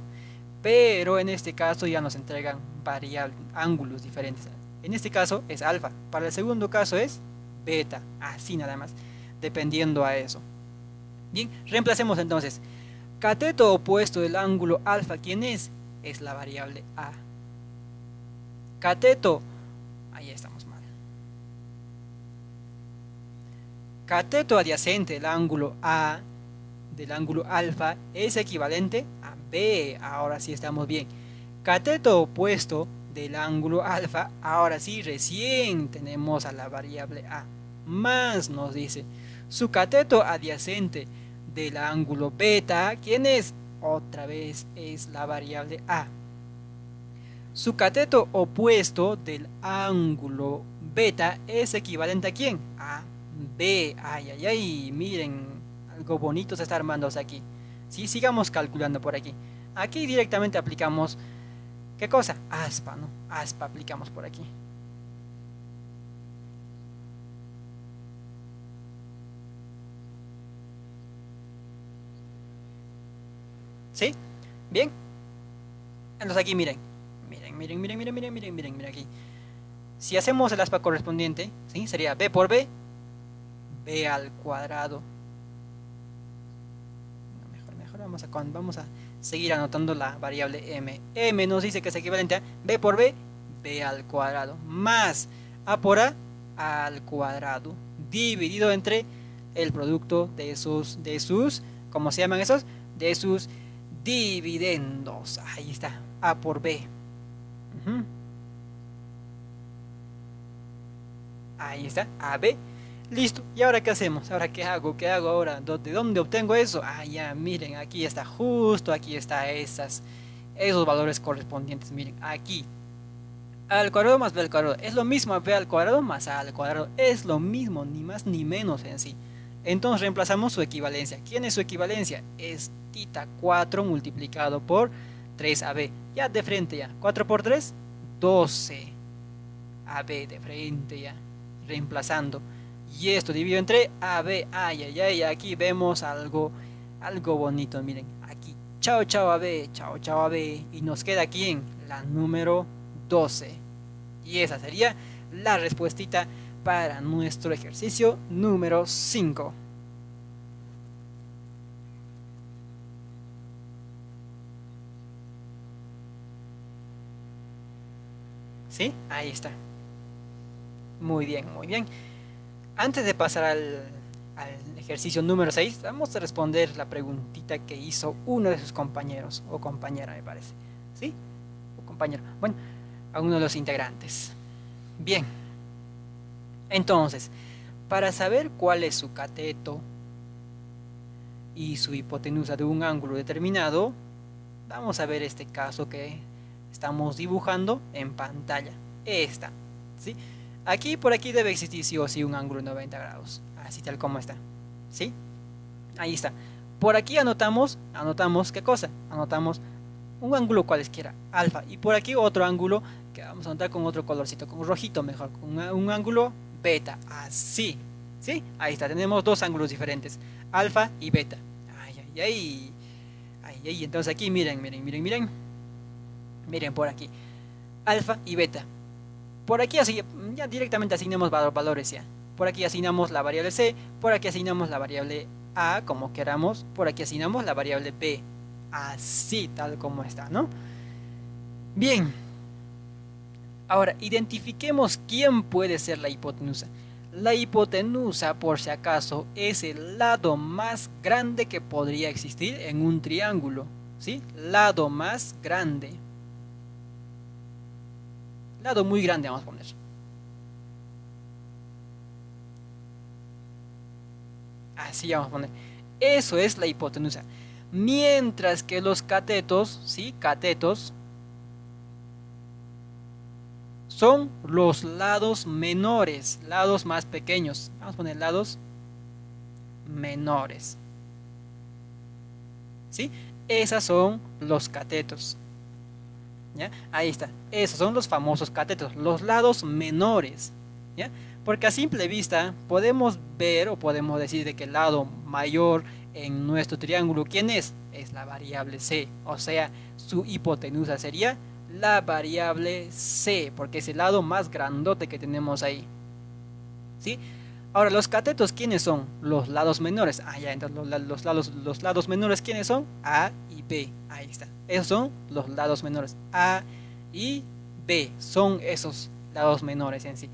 [SPEAKER 1] Pero en este caso ya nos entregan variables, ángulos diferentes. En este caso es alfa, para el segundo caso es beta, así nada más, dependiendo a eso. Bien, reemplacemos entonces. Cateto opuesto del ángulo alfa, ¿quién es? Es la variable A. Cateto, ahí estamos mal. Cateto adyacente del ángulo A, del ángulo alfa, es equivalente a B. Ahora sí estamos bien. Cateto opuesto del ángulo alfa, ahora sí recién tenemos a la variable A. Más nos dice, su cateto adyacente del ángulo beta, ¿quién es? Otra vez es la variable A. Su cateto opuesto del ángulo beta es equivalente a quién? A B. Ay, ay, ay, miren, algo bonito se está armándose aquí. Sí, sigamos calculando por aquí. Aquí directamente aplicamos, ¿qué cosa? Aspa, ¿no? Aspa aplicamos por aquí. ¿Sí? ¿Bien? Entonces aquí miren. Miren, miren, miren, miren, miren, miren, miren, miren aquí. Si hacemos el aspa correspondiente, ¿sí? Sería b por b, b al cuadrado. mejor, mejor, vamos a, vamos a seguir anotando la variable m. m nos dice que es equivalente a b por b, b al cuadrado, más a por a al cuadrado, dividido entre el producto de sus, de sus, ¿cómo se llaman esos? De sus dividendos. Ahí está, A por B. Ahí está, AB. Listo. ¿Y ahora qué hacemos? ¿Ahora qué hago? ¿Qué hago ahora? ¿De dónde obtengo eso? Ah, ya, miren, aquí está justo, aquí está esas, esos valores correspondientes. Miren, aquí. Al cuadrado más B al cuadrado. Es lo mismo B al cuadrado más A al cuadrado. Es lo mismo, ni más ni menos en sí. Entonces reemplazamos su equivalencia. ¿Quién es su equivalencia? Es tita 4 multiplicado por 3AB. Ya de frente ya. 4 por 3, 12. AB de frente ya. Reemplazando. Y esto dividido entre AB. Ay, ay, ay. Aquí vemos algo, algo bonito. Miren, aquí. Chao, chao AB. Chao, chao AB. Y nos queda aquí en la número 12. Y esa sería la respuestita para nuestro ejercicio número 5. ¿Sí? Ahí está. Muy bien, muy bien. Antes de pasar al, ejercicio número 6, vamos a responder la preguntita que hizo uno de sus compañeros, o compañera me parece. ¿Sí? O compañero. Bueno, a uno de los integrantes. Bien. Entonces, para saber cuál es su cateto y su hipotenusa de un ángulo determinado, vamos a ver este caso que estamos dibujando en pantalla. Esta, ¿sí? Aquí, por aquí debe existir sí o sí un ángulo de 90 grados, así tal como está, ¿sí? Ahí está. Por aquí anotamos, anotamos, ¿qué cosa? Anotamos un ángulo cualesquiera, alfa, y por aquí otro ángulo que vamos a anotar con otro colorcito, con rojito mejor, con un ángulo beta, así, ¿sí? Ahí está, tenemos dos ángulos diferentes, alfa y beta. Ay, ay, ay, ay, ay, entonces aquí miren, miren, miren, miren, miren por aquí, alfa y beta. Por aquí así, ya directamente asignamos valores ya. Por aquí asignamos la variable c, por aquí asignamos la variable a, como queramos, por aquí asignamos la variable b, así, tal como está, ¿no? Bien, Ahora, identifiquemos quién puede ser la hipotenusa. La hipotenusa, por si acaso, es el lado más grande que podría existir en un triángulo. ¿Sí? Lado más grande. Lado muy grande vamos a poner. Así vamos a poner. Eso es la hipotenusa. Mientras que los catetos, ¿sí? Catetos son los lados menores, lados más pequeños. Vamos a poner lados menores. ¿Sí? Esas son los catetos. ¿Ya? Ahí está. Esos son los famosos catetos, los lados menores. ¿Ya? Porque a simple vista podemos ver o podemos decir de que el lado mayor en nuestro triángulo, ¿quién es? Es la variable c. O sea, su hipotenusa sería la variable c, porque es el lado más grandote que tenemos ahí. ¿Sí? Ahora, los catetos, ¿quiénes son? Los lados menores. Ah, ya, entonces los, lados, los lados menores, ¿quiénes son? A B. Ahí está. Esos son los lados menores. A y B son esos lados menores en sí.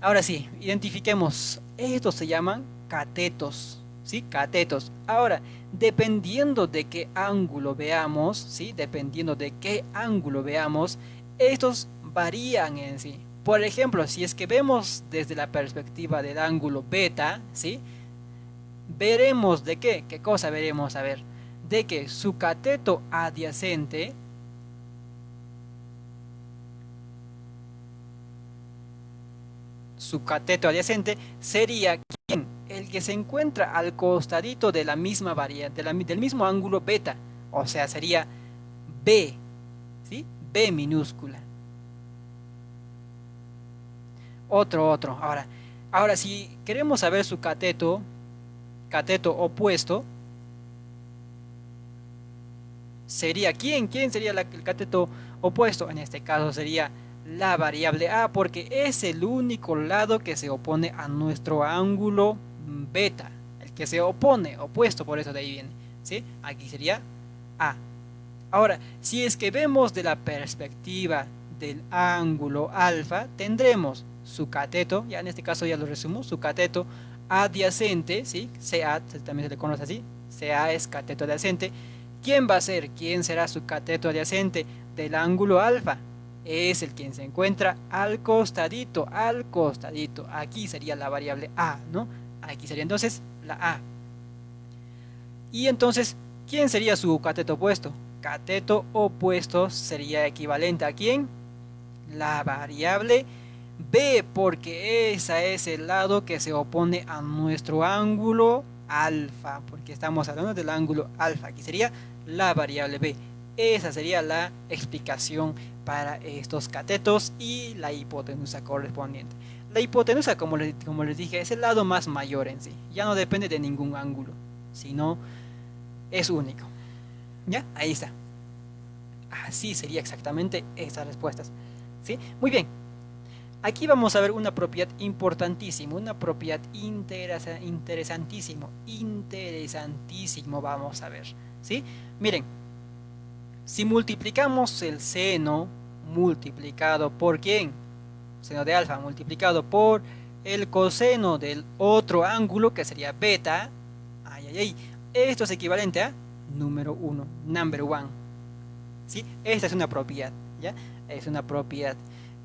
[SPEAKER 1] Ahora sí, identifiquemos. Estos se llaman catetos. ¿Sí? Catetos. Ahora, dependiendo de qué ángulo veamos, ¿sí? Dependiendo de qué ángulo veamos, estos varían en sí. Por ejemplo, si es que vemos desde la perspectiva del ángulo beta, ¿sí? Veremos de qué, qué cosa veremos, a ver, de que su cateto adyacente su cateto adyacente sería ¿quién? el que se encuentra al costadito de la misma variante, del mismo ángulo beta, o sea, sería B, ¿sí? B minúscula. Otro, otro. Ahora, ahora si queremos saber su cateto, cateto opuesto, sería ¿quién? ¿Quién sería el cateto opuesto? En este caso sería la variable a porque es el único lado que se opone a nuestro ángulo beta, el que se opone, opuesto, por eso de ahí viene, ¿sí? Aquí sería a. Ahora, si es que vemos de la perspectiva del ángulo alfa, tendremos su cateto, ya en este caso ya lo resumo, su cateto adyacente, ¿sí? CA también se le conoce así, CA es cateto adyacente. ¿Quién va a ser? ¿Quién será su cateto adyacente del ángulo alfa? Es el quien se encuentra al costadito, al costadito. Aquí sería la variable A, ¿no? Aquí sería entonces la A. Y entonces, ¿quién sería su cateto opuesto? Cateto opuesto sería equivalente a quién? La variable B porque esa es el lado que se opone a nuestro ángulo alfa, porque estamos hablando del ángulo alfa, aquí sería la variable B. Esa sería la explicación para estos catetos y la hipotenusa correspondiente. La hipotenusa, como les, como les dije, es el lado más mayor en sí. Ya no depende de ningún ángulo, sino es único. ¿Ya? Ahí está. Así sería exactamente esas respuestas. ¿Sí? Muy bien. Aquí vamos a ver una propiedad importantísima, una propiedad interesantísimo, interesantísimo vamos a ver, ¿sí? Miren, si multiplicamos el seno multiplicado por quién? Seno de alfa multiplicado por el coseno del otro ángulo que sería beta, ay, ay, ay, esto es equivalente a número 1, number 1, ¿sí? Esta es una propiedad, ¿ya? Es una propiedad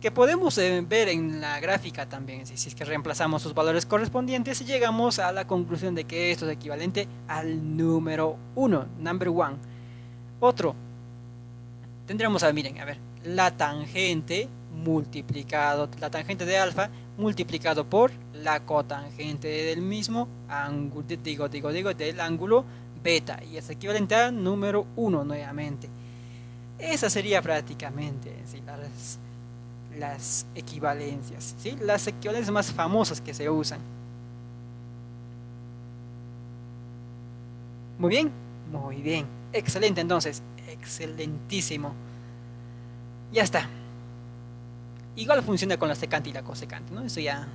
[SPEAKER 1] que podemos eh, ver en la gráfica también, si, es que reemplazamos sus valores correspondientes llegamos a la conclusión de que esto es equivalente al número 1, number 1. Otro, tendríamos a, miren, a ver, la tangente multiplicado, la tangente de alfa multiplicado por la cotangente del mismo ángulo, digo, digo, digo, del ángulo beta, y es equivalente al número 1 nuevamente. Esa sería prácticamente, si las las equivalencias, ¿sí? las equivalencias más famosas que se usan. Muy bien, muy bien, excelente entonces, excelentísimo. Ya está. Igual funciona con la secante y la cosecante, ¿no? Eso ya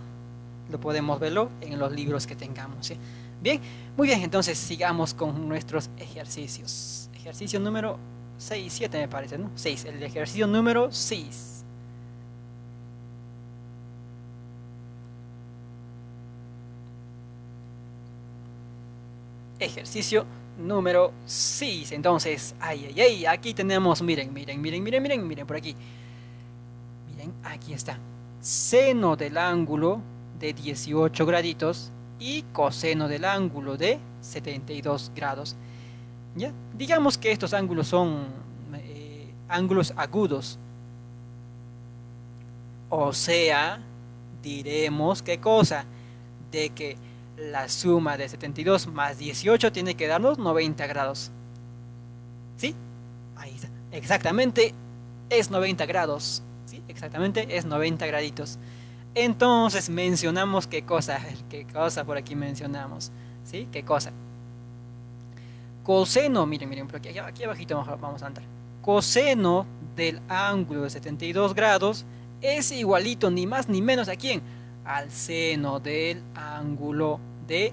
[SPEAKER 1] lo podemos verlo en los libros que tengamos. Bien, muy bien, entonces sigamos con nuestros ejercicios. Ejercicio número 6, 7 me parece, ¿no? 6, el ejercicio número 6. Ejercicio número 6. Entonces, ay, ay, ay, aquí tenemos, miren, miren, miren, miren, miren, miren por aquí. Miren, aquí está. Seno del ángulo de 18 graditos y coseno del ángulo de 72 grados. ¿Ya? Digamos que estos ángulos son eh, ángulos agudos. O sea, diremos qué cosa? De que la suma de 72 más 18 tiene que darnos 90 grados. ¿Sí? Ahí está. Exactamente es 90 grados. ¿Sí? Exactamente, es 90 graditos. Entonces mencionamos qué cosa, *laughs* qué cosa por aquí mencionamos. ¿Sí? ¿Qué cosa? Coseno, miren, miren, por aquí, aquí abajito vamos a andar. Coseno del ángulo de 72 grados es igualito ni más ni menos a quién? Al seno del ángulo de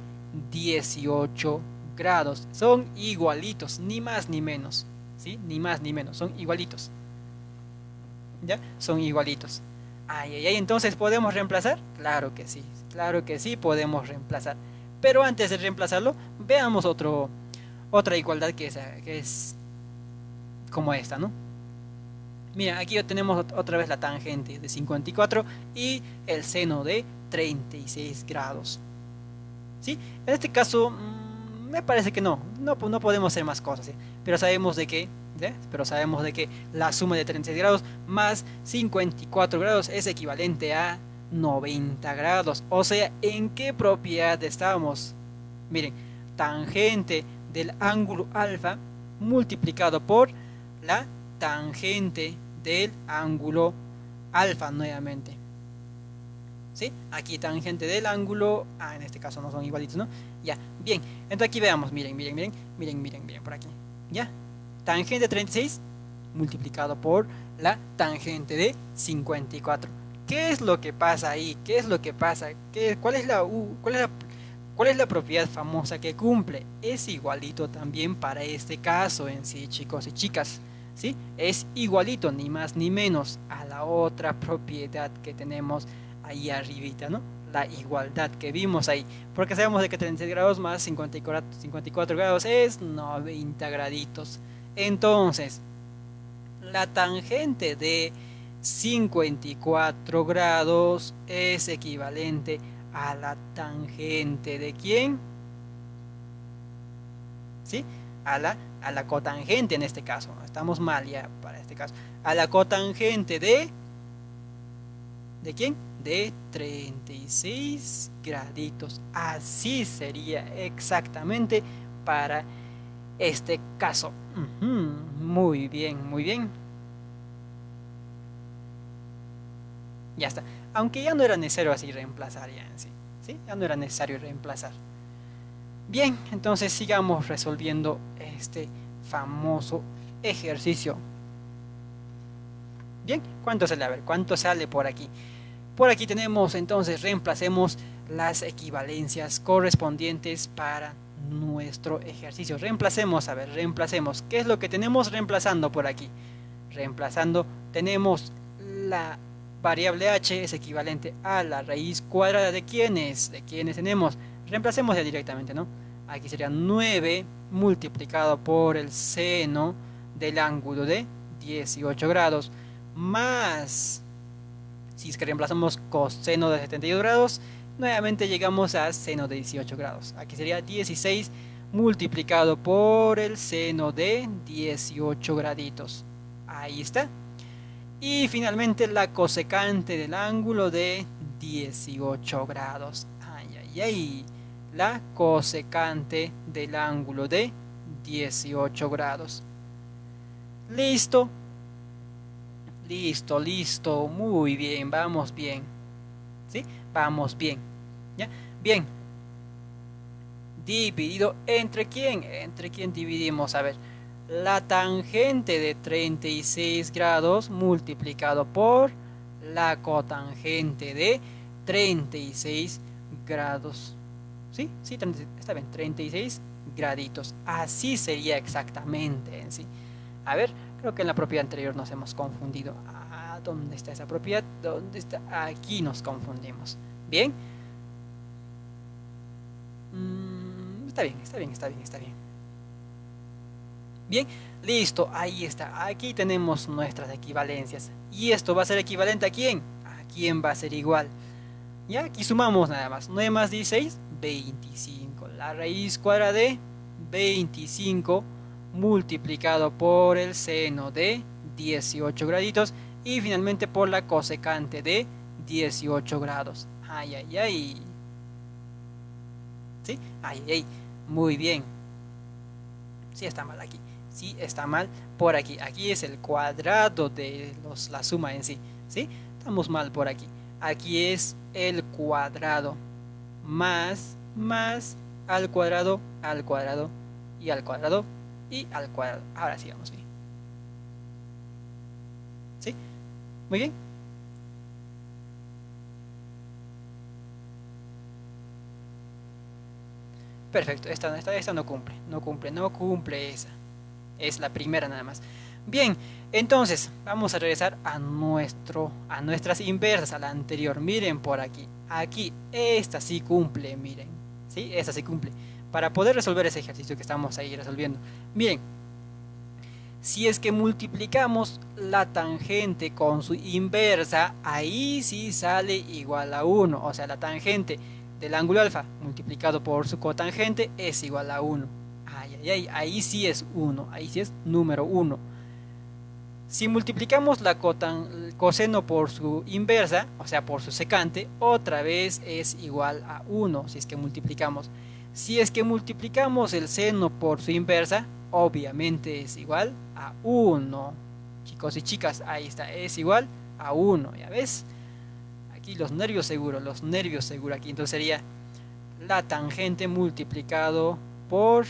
[SPEAKER 1] 18 grados. Son igualitos, ni más ni menos. ¿Sí? Ni más ni menos, son igualitos. ¿Ya? Son igualitos. Ay, ay, ay, entonces ¿podemos reemplazar? Claro que sí, claro que sí podemos reemplazar. Pero antes de reemplazarlo, veamos otro, otra igualdad que es, que es como esta, ¿no? Mira, aquí tenemos otra vez la tangente de 54 y el seno de 36 grados. ¿Sí? En este caso, mm, me parece que no, no, no podemos hacer más cosas, pero sabemos de que pero sabemos de que la suma de 36 grados más 54 grados es equivalente a 90 grados. O sea, ¿en qué propiedad estamos? Miren, tangente del ángulo alfa multiplicado por la tangente del ángulo alfa nuevamente. ¿Sí? Aquí tangente del ángulo, ah, en este caso no son igualitos, ¿no? Ya, bien, entonces aquí veamos, miren, miren, miren, miren, miren, por aquí, ¿ya? tangente de 36 multiplicado por la tangente de 54. ¿Qué es lo que pasa ahí? ¿Qué es lo que pasa? ¿Qué, cuál, es la, cuál, es ¿Cuál es la propiedad famosa que cumple? Es igualito también para este caso en sí, chicos y chicas. ¿Sí? Es igualito, ni más ni menos, a la otra propiedad que tenemos ahí arribita, ¿no? La igualdad que vimos ahí. Porque sabemos de que 36 grados más 54, 54 grados es 90 graditos. Entonces, la tangente de 54 grados es equivalente a la tangente de quién? ¿Sí? A la, a la cotangente en este caso. Estamos mal ya para este caso. A la cotangente de... ¿De quién? De 36 graditos. Así sería exactamente para este caso. Muy bien, muy bien. Ya está. Aunque ya no era necesario así reemplazar ya en sí. ¿sí? Ya no era necesario reemplazar. Bien, entonces sigamos resolviendo este famoso ejercicio. Bien, ¿cuánto sale? A ver, ¿cuánto sale por aquí? Por aquí tenemos entonces, reemplacemos las equivalencias correspondientes para nuestro ejercicio. Reemplacemos, a ver, reemplacemos. ¿Qué es lo que tenemos reemplazando por aquí? Reemplazando, tenemos la variable h es equivalente a la raíz cuadrada de quiénes, de quiénes tenemos. Reemplacemos ya directamente, ¿no? Aquí sería 9 multiplicado por el seno del ángulo de 18 grados más, si es que reemplazamos coseno de 72 grados, nuevamente llegamos a seno de 18 grados. Aquí sería 16 multiplicado por el seno de 18 graditos. Ahí está. Y finalmente la cosecante del ángulo de 18 grados. Ay, ay, ay. La cosecante del ángulo de 18 grados. Listo. Listo, listo. Muy bien, vamos bien. ¿Sí? Vamos bien. ¿Ya? Bien. Dividido entre quién? Entre quién dividimos. A ver. La tangente de 36 grados multiplicado por la cotangente de 36 grados. ¿Sí? Sí, está bien. 36 graditos. Así sería exactamente en sí. A ver, creo que en la propiedad anterior nos hemos confundido. ¿Dónde está esa propiedad? ¿Dónde está? Aquí nos confundimos. ¿Bien? Mm, está bien, está bien, está bien, está bien. Bien, listo, ahí está. Aquí tenemos nuestras equivalencias. ¿Y esto va a ser equivalente a quién? ¿A quién va a ser igual? Ya, aquí sumamos nada más. 9 más 16, 25. La raíz cuadrada de 25 multiplicado por el seno de 18 graditos y finalmente por la cosecante de 18 grados. Ay, ay, ay. ¿Sí? Ay, ay, muy bien. Sí está mal aquí. Sí, está mal por aquí. Aquí es el cuadrado de los, la suma en sí. ¿Sí? Estamos mal por aquí. Aquí es el cuadrado más, más, al cuadrado, al cuadrado y al cuadrado y al cuadrado. Ahora sí vamos bien. ¿Sí? Muy bien. Perfecto, esta, esta, esta no cumple, no cumple, no cumple esa. Es la primera nada más. Bien, entonces vamos a regresar a, nuestro, a nuestras inversas, a la anterior. Miren por aquí, aquí, esta sí cumple, miren. ¿Sí? Esta sí cumple. Para poder resolver ese ejercicio que estamos ahí resolviendo. Miren, si es que multiplicamos la tangente con su inversa, ahí sí sale igual a 1. O sea, la tangente del ángulo alfa multiplicado por su cotangente es igual a 1. Ay, ay, ay, ahí sí es 1, ahí sí es número 1. Si multiplicamos la coseno por su inversa, o sea, por su secante, otra vez es igual a 1, si es que multiplicamos. Si es que multiplicamos el seno por su inversa, obviamente es igual a 1. Chicos y chicas, ahí está, es igual a 1, ¿ya ves? Aquí los nervios seguros, los nervios seguros aquí. Entonces sería la tangente multiplicado por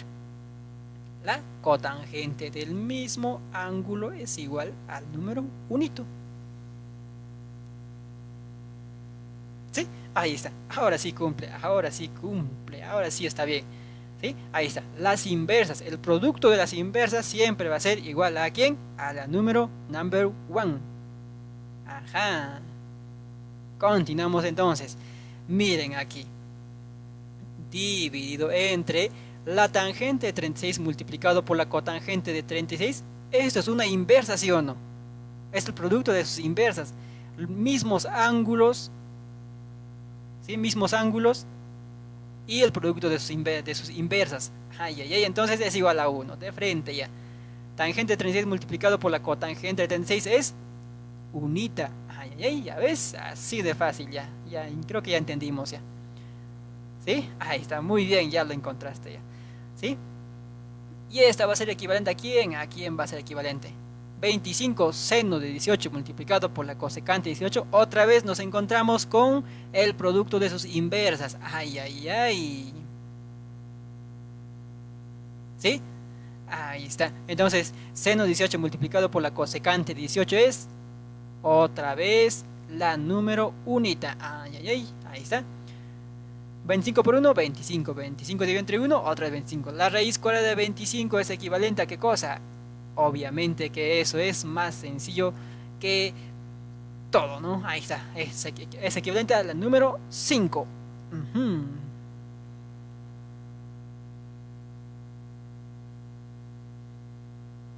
[SPEAKER 1] la cotangente del mismo ángulo es igual al número unito. ¿Sí? Ahí está. Ahora sí cumple, ahora sí cumple, ahora sí está bien. ¿Sí? Ahí está. Las inversas, el producto de las inversas siempre va a ser igual a quién? A la número number one. Ajá. Continuamos entonces. Miren aquí. Dividido entre la tangente de 36 multiplicado por la cotangente de 36, esto es una inversa, ¿sí o no? Es el producto de sus inversas. Mismos ángulos, ¿sí? Mismos ángulos y el producto de sus, inversas. Ay, ay, ay, entonces es igual a 1, de frente ya. Tangente de 36 multiplicado por la cotangente de 36 es unita. Ay, ay, ay, ya ves, así de fácil ya. Ya creo que ya entendimos ya. ¿Sí? Ahí está, muy bien, ya lo encontraste ya. ¿Sí? Y esta va a ser equivalente a quién? ¿A quién va a ser equivalente? 25 seno de 18 multiplicado por la cosecante de 18. Otra vez nos encontramos con el producto de sus inversas. Ay, ay, ay. ¿Sí? Ahí está. Entonces, seno de 18 multiplicado por la cosecante de 18 es otra vez la número unita. Ay, ay, ay. Ahí está. 25 por 1, 25. 25 dividido entre 1, otra vez 25. La raíz cuadrada de 25 es equivalente a qué cosa? Obviamente que eso es más sencillo que todo, ¿no? Ahí está. Es, equivalente al número 5.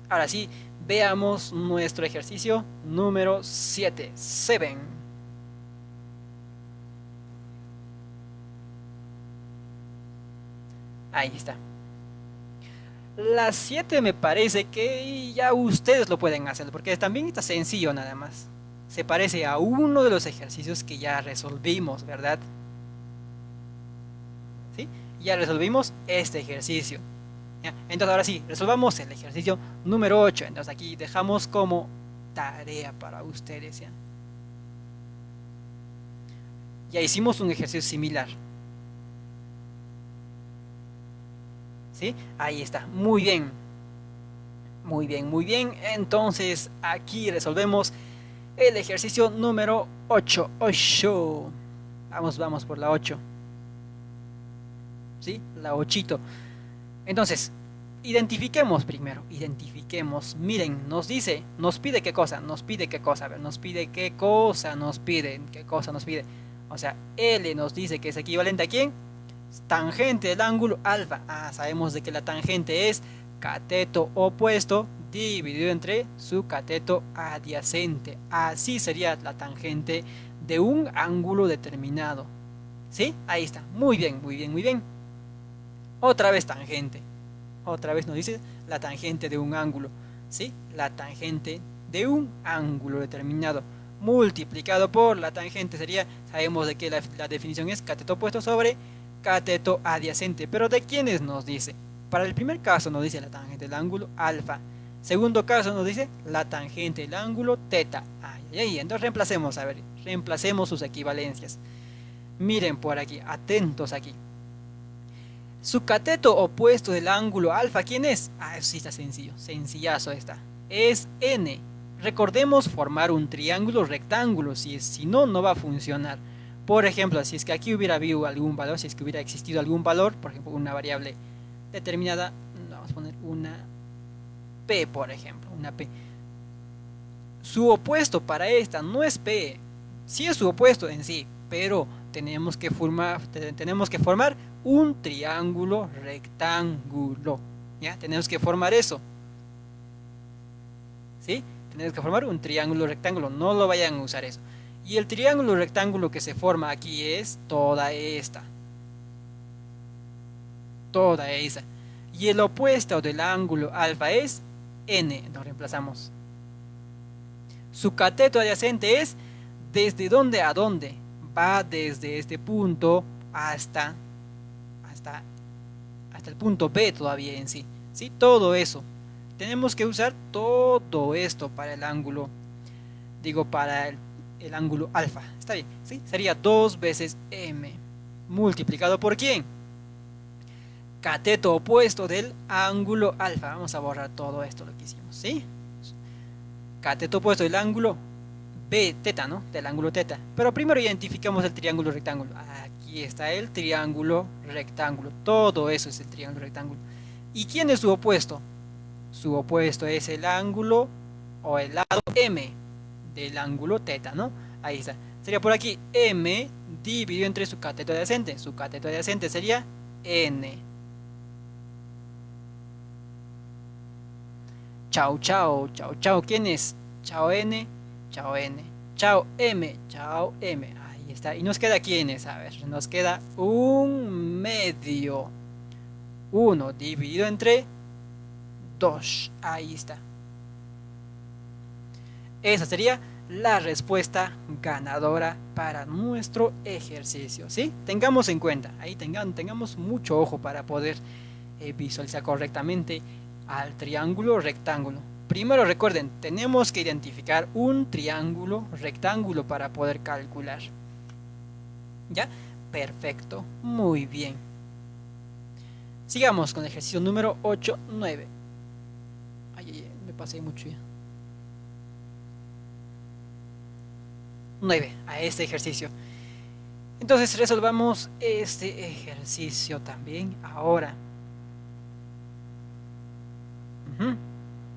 [SPEAKER 1] Ahora sí, veamos nuestro ejercicio número 7. 7. Ahí está. Las 7 me parece que ya ustedes lo pueden hacer, porque también está sencillo nada más. Se parece a uno de los ejercicios que ya resolvimos, ¿verdad? ¿Sí? Ya resolvimos este ejercicio. Entonces ahora sí, resolvamos el ejercicio número 8. Entonces aquí dejamos como tarea para ustedes. ¿ya? ya hicimos un ejercicio similar. ¿Sí? Ahí está, muy bien. Muy bien, muy bien. Entonces aquí resolvemos el ejercicio número 8. 8. Vamos, vamos por la 8. ¿Sí? La 8. Entonces, identifiquemos primero, identifiquemos. Miren, nos dice, nos pide qué cosa, nos pide qué cosa, a ver, nos pide qué cosa, nos pide, qué cosa nos pide. O sea, L nos dice que es equivalente a quién? Tangente del ángulo alfa. Ah, sabemos de que la tangente es cateto opuesto dividido entre su cateto adyacente. Así sería la tangente de un ángulo determinado. ¿Sí? Ahí está. Muy bien, muy bien, muy bien. Otra vez tangente. Otra vez nos dice la tangente de un ángulo. ¿Sí? La tangente de un ángulo determinado multiplicado por la tangente sería, sabemos de que la, la definición es cateto opuesto sobre cateto adyacente. Pero ¿de quiénes nos dice? para el primer caso nos dice la tangente del ángulo alfa. Segundo caso nos dice la tangente del ángulo teta. Ay, ay, entonces reemplacemos, a ver, reemplacemos sus equivalencias. Miren por aquí, atentos aquí. Su cateto opuesto del ángulo alfa, ¿quién es? Ah, eso sí está sencillo, sencillazo está. Es n. Recordemos formar un triángulo rectángulo, si, si no, no va a funcionar. Por ejemplo, si es que aquí hubiera habido algún valor, si es que hubiera existido algún valor, por ejemplo, una variable determinada, vamos a poner una P, por ejemplo, una P. Su opuesto para esta no es P, sí es su opuesto en sí, pero tenemos que formar, tenemos que formar un triángulo rectángulo. ¿Ya? Tenemos que formar eso. ¿Sí? Tenemos que formar un triángulo rectángulo. No lo vayan a usar eso. Y el triángulo rectángulo que se forma aquí es toda esta. Toda esa. Y el opuesto del ángulo alfa es n. Lo reemplazamos. Su cateto adyacente es desde dónde a dónde va desde este punto hasta, hasta, hasta el punto B todavía en sí. ¿sí? Todo eso. Tenemos que usar todo esto para el ángulo, digo, para el, ángulo alfa. Está bien, ¿sí? Sería 2 veces m multiplicado por quién? Cateto opuesto del ángulo alfa. Vamos a borrar todo esto lo que hicimos, ¿sí? Cateto opuesto del ángulo B, ¿no? Del ángulo teta. Pero primero identificamos el triángulo rectángulo. Aquí está el triángulo rectángulo. Todo eso es el triángulo rectángulo. ¿Y quién es su opuesto? Su opuesto es el ángulo o el lado M del ángulo teta, ¿no? Ahí está. Sería por aquí M dividido entre su cateto adyacente. Su cateto adyacente sería N. Chao, chao, chao, chao. ¿Quién es? Chao N chao n, chao m, chao m. Ahí está. Y nos queda quiénes, a ver, nos queda un medio. 1 dividido entre 2. Ahí está. Esa sería la respuesta ganadora para nuestro ejercicio. ¿sí? Tengamos en cuenta, ahí tengan, tengamos mucho ojo para poder eh, visualizar correctamente al triángulo rectángulo. Primero recuerden, tenemos que identificar un triángulo rectángulo para poder calcular. ¿Ya? Perfecto, muy bien. Sigamos con el ejercicio número 8, 9. Ay, ay, me pasé mucho ya. 9, a este ejercicio. Entonces resolvamos este ejercicio también ahora.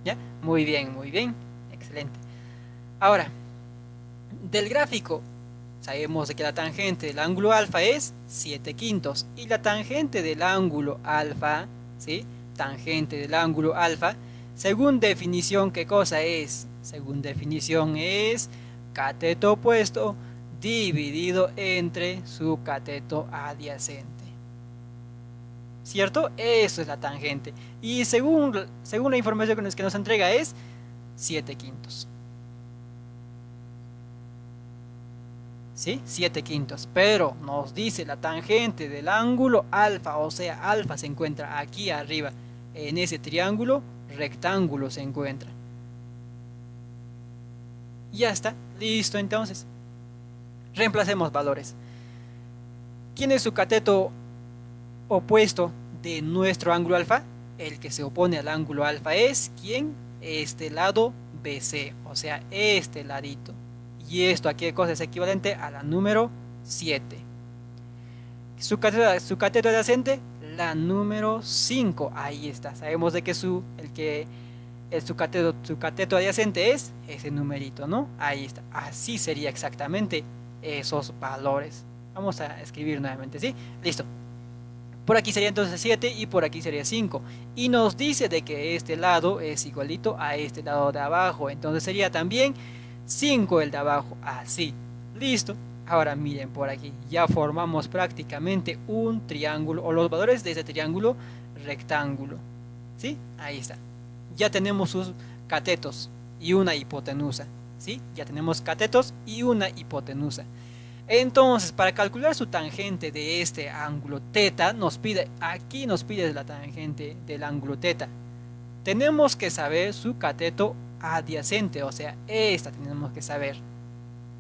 [SPEAKER 1] ¿Ya? Muy bien, muy bien. Excelente. Ahora, del gráfico, sabemos que la tangente del ángulo alfa es 7 quintos. Y la tangente del ángulo alfa, ¿sí? Tangente del ángulo alfa, según definición, ¿qué cosa es? Según definición es cateto opuesto dividido entre su cateto adyacente. ¿cierto? Eso es la tangente. Y según, según la información que nos entrega es 7 quintos. ¿Sí? 7 quintos. Pero nos dice la tangente del ángulo alfa, o sea, alfa se encuentra aquí arriba. En ese triángulo rectángulo se encuentra. Ya está, listo entonces. Reemplacemos valores. ¿Quién es su cateto opuesto de nuestro ángulo alfa, el que se opone al ángulo alfa es ¿quién? Este lado BC, o sea, este ladito. Y esto aquí de cosa es equivalente a la número 7. Su cateto, su adyacente, la número 5. Ahí está. Sabemos de que su, el que el, su, cateto, adyacente es ese numerito, ¿no? Ahí está. Así sería exactamente esos valores. Vamos a escribir nuevamente, ¿sí? Listo. Por aquí sería entonces 7 y por aquí sería 5. Y nos dice de que este lado es igualito a este lado de abajo. Entonces sería también 5 el de abajo. Así. Listo. Ahora miren por aquí. Ya formamos prácticamente un triángulo o los valores de ese triángulo rectángulo. ¿Sí? Ahí está. Ya tenemos sus catetos y una hipotenusa. ¿Sí? Ya tenemos catetos y una hipotenusa. Entonces, para calcular su tangente de este ángulo teta, nos pide, aquí nos pide la tangente del ángulo teta. Tenemos que saber su cateto adyacente, o sea, esta tenemos que saber.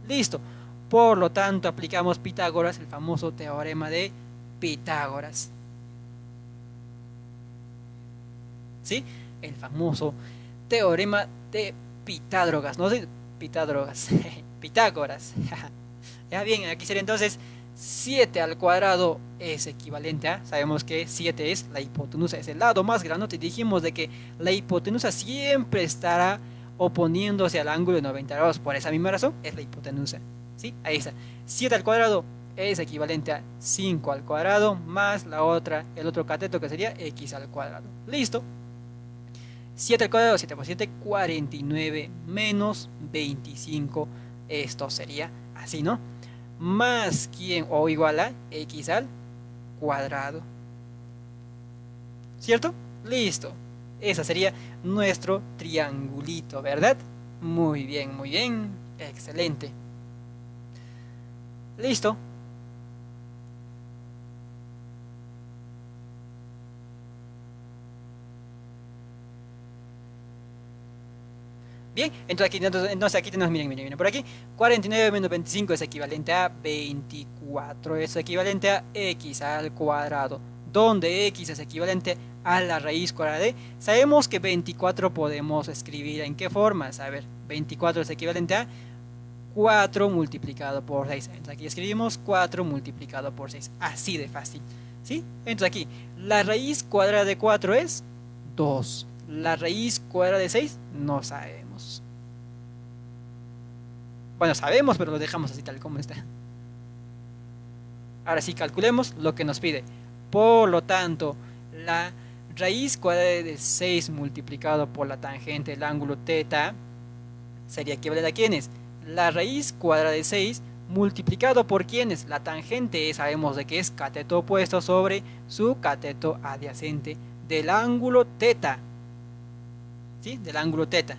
[SPEAKER 1] Listo. Por lo tanto, aplicamos Pitágoras, el famoso teorema de Pitágoras. ¿Sí? El famoso teorema de Pitágoras, no sé, Pitágoras, *laughs* Pitágoras. *laughs* ya bien, aquí sería entonces 7 al cuadrado es equivalente a, sabemos que 7 es la hipotenusa, es el lado más grande, te dijimos de que la hipotenusa siempre estará oponiéndose al ángulo de 90 grados, por esa misma razón es la hipotenusa, ¿sí? Ahí está, 7 al cuadrado es equivalente a 5 al cuadrado más la otra, el otro cateto que sería x al cuadrado, listo, 7 al cuadrado, 7 por 7, 49 menos 25. Esto sería así, ¿no? Más quién o igual a x al cuadrado. ¿Cierto? Listo. Ese sería nuestro triangulito, ¿verdad? Muy bien, muy bien. Excelente. Listo. Bien, entonces aquí, entonces, aquí tenemos, miren, miren, miren, por aquí, 49 menos 25 es equivalente a 24, es equivalente a x al cuadrado, donde x es equivalente a la raíz cuadrada de, sabemos que 24 podemos escribir en qué forma, a ver, 24 es equivalente a 4 multiplicado por 6, entonces aquí escribimos 4 multiplicado por 6, así de fácil, ¿sí? Entonces aquí, la raíz cuadrada de 4 es 2, la raíz cuadrada de 6 no sabemos. Bueno, sabemos, pero lo dejamos así tal como está. Ahora sí, calculemos lo que nos pide. Por lo tanto, la raíz cuadrada de 6 multiplicado por la tangente del ángulo teta sería equivalente a quiénes? La raíz cuadrada de 6 multiplicado por quiénes? La tangente sabemos de que es cateto opuesto sobre su cateto adyacente del ángulo teta. ¿Sí? Del ángulo teta.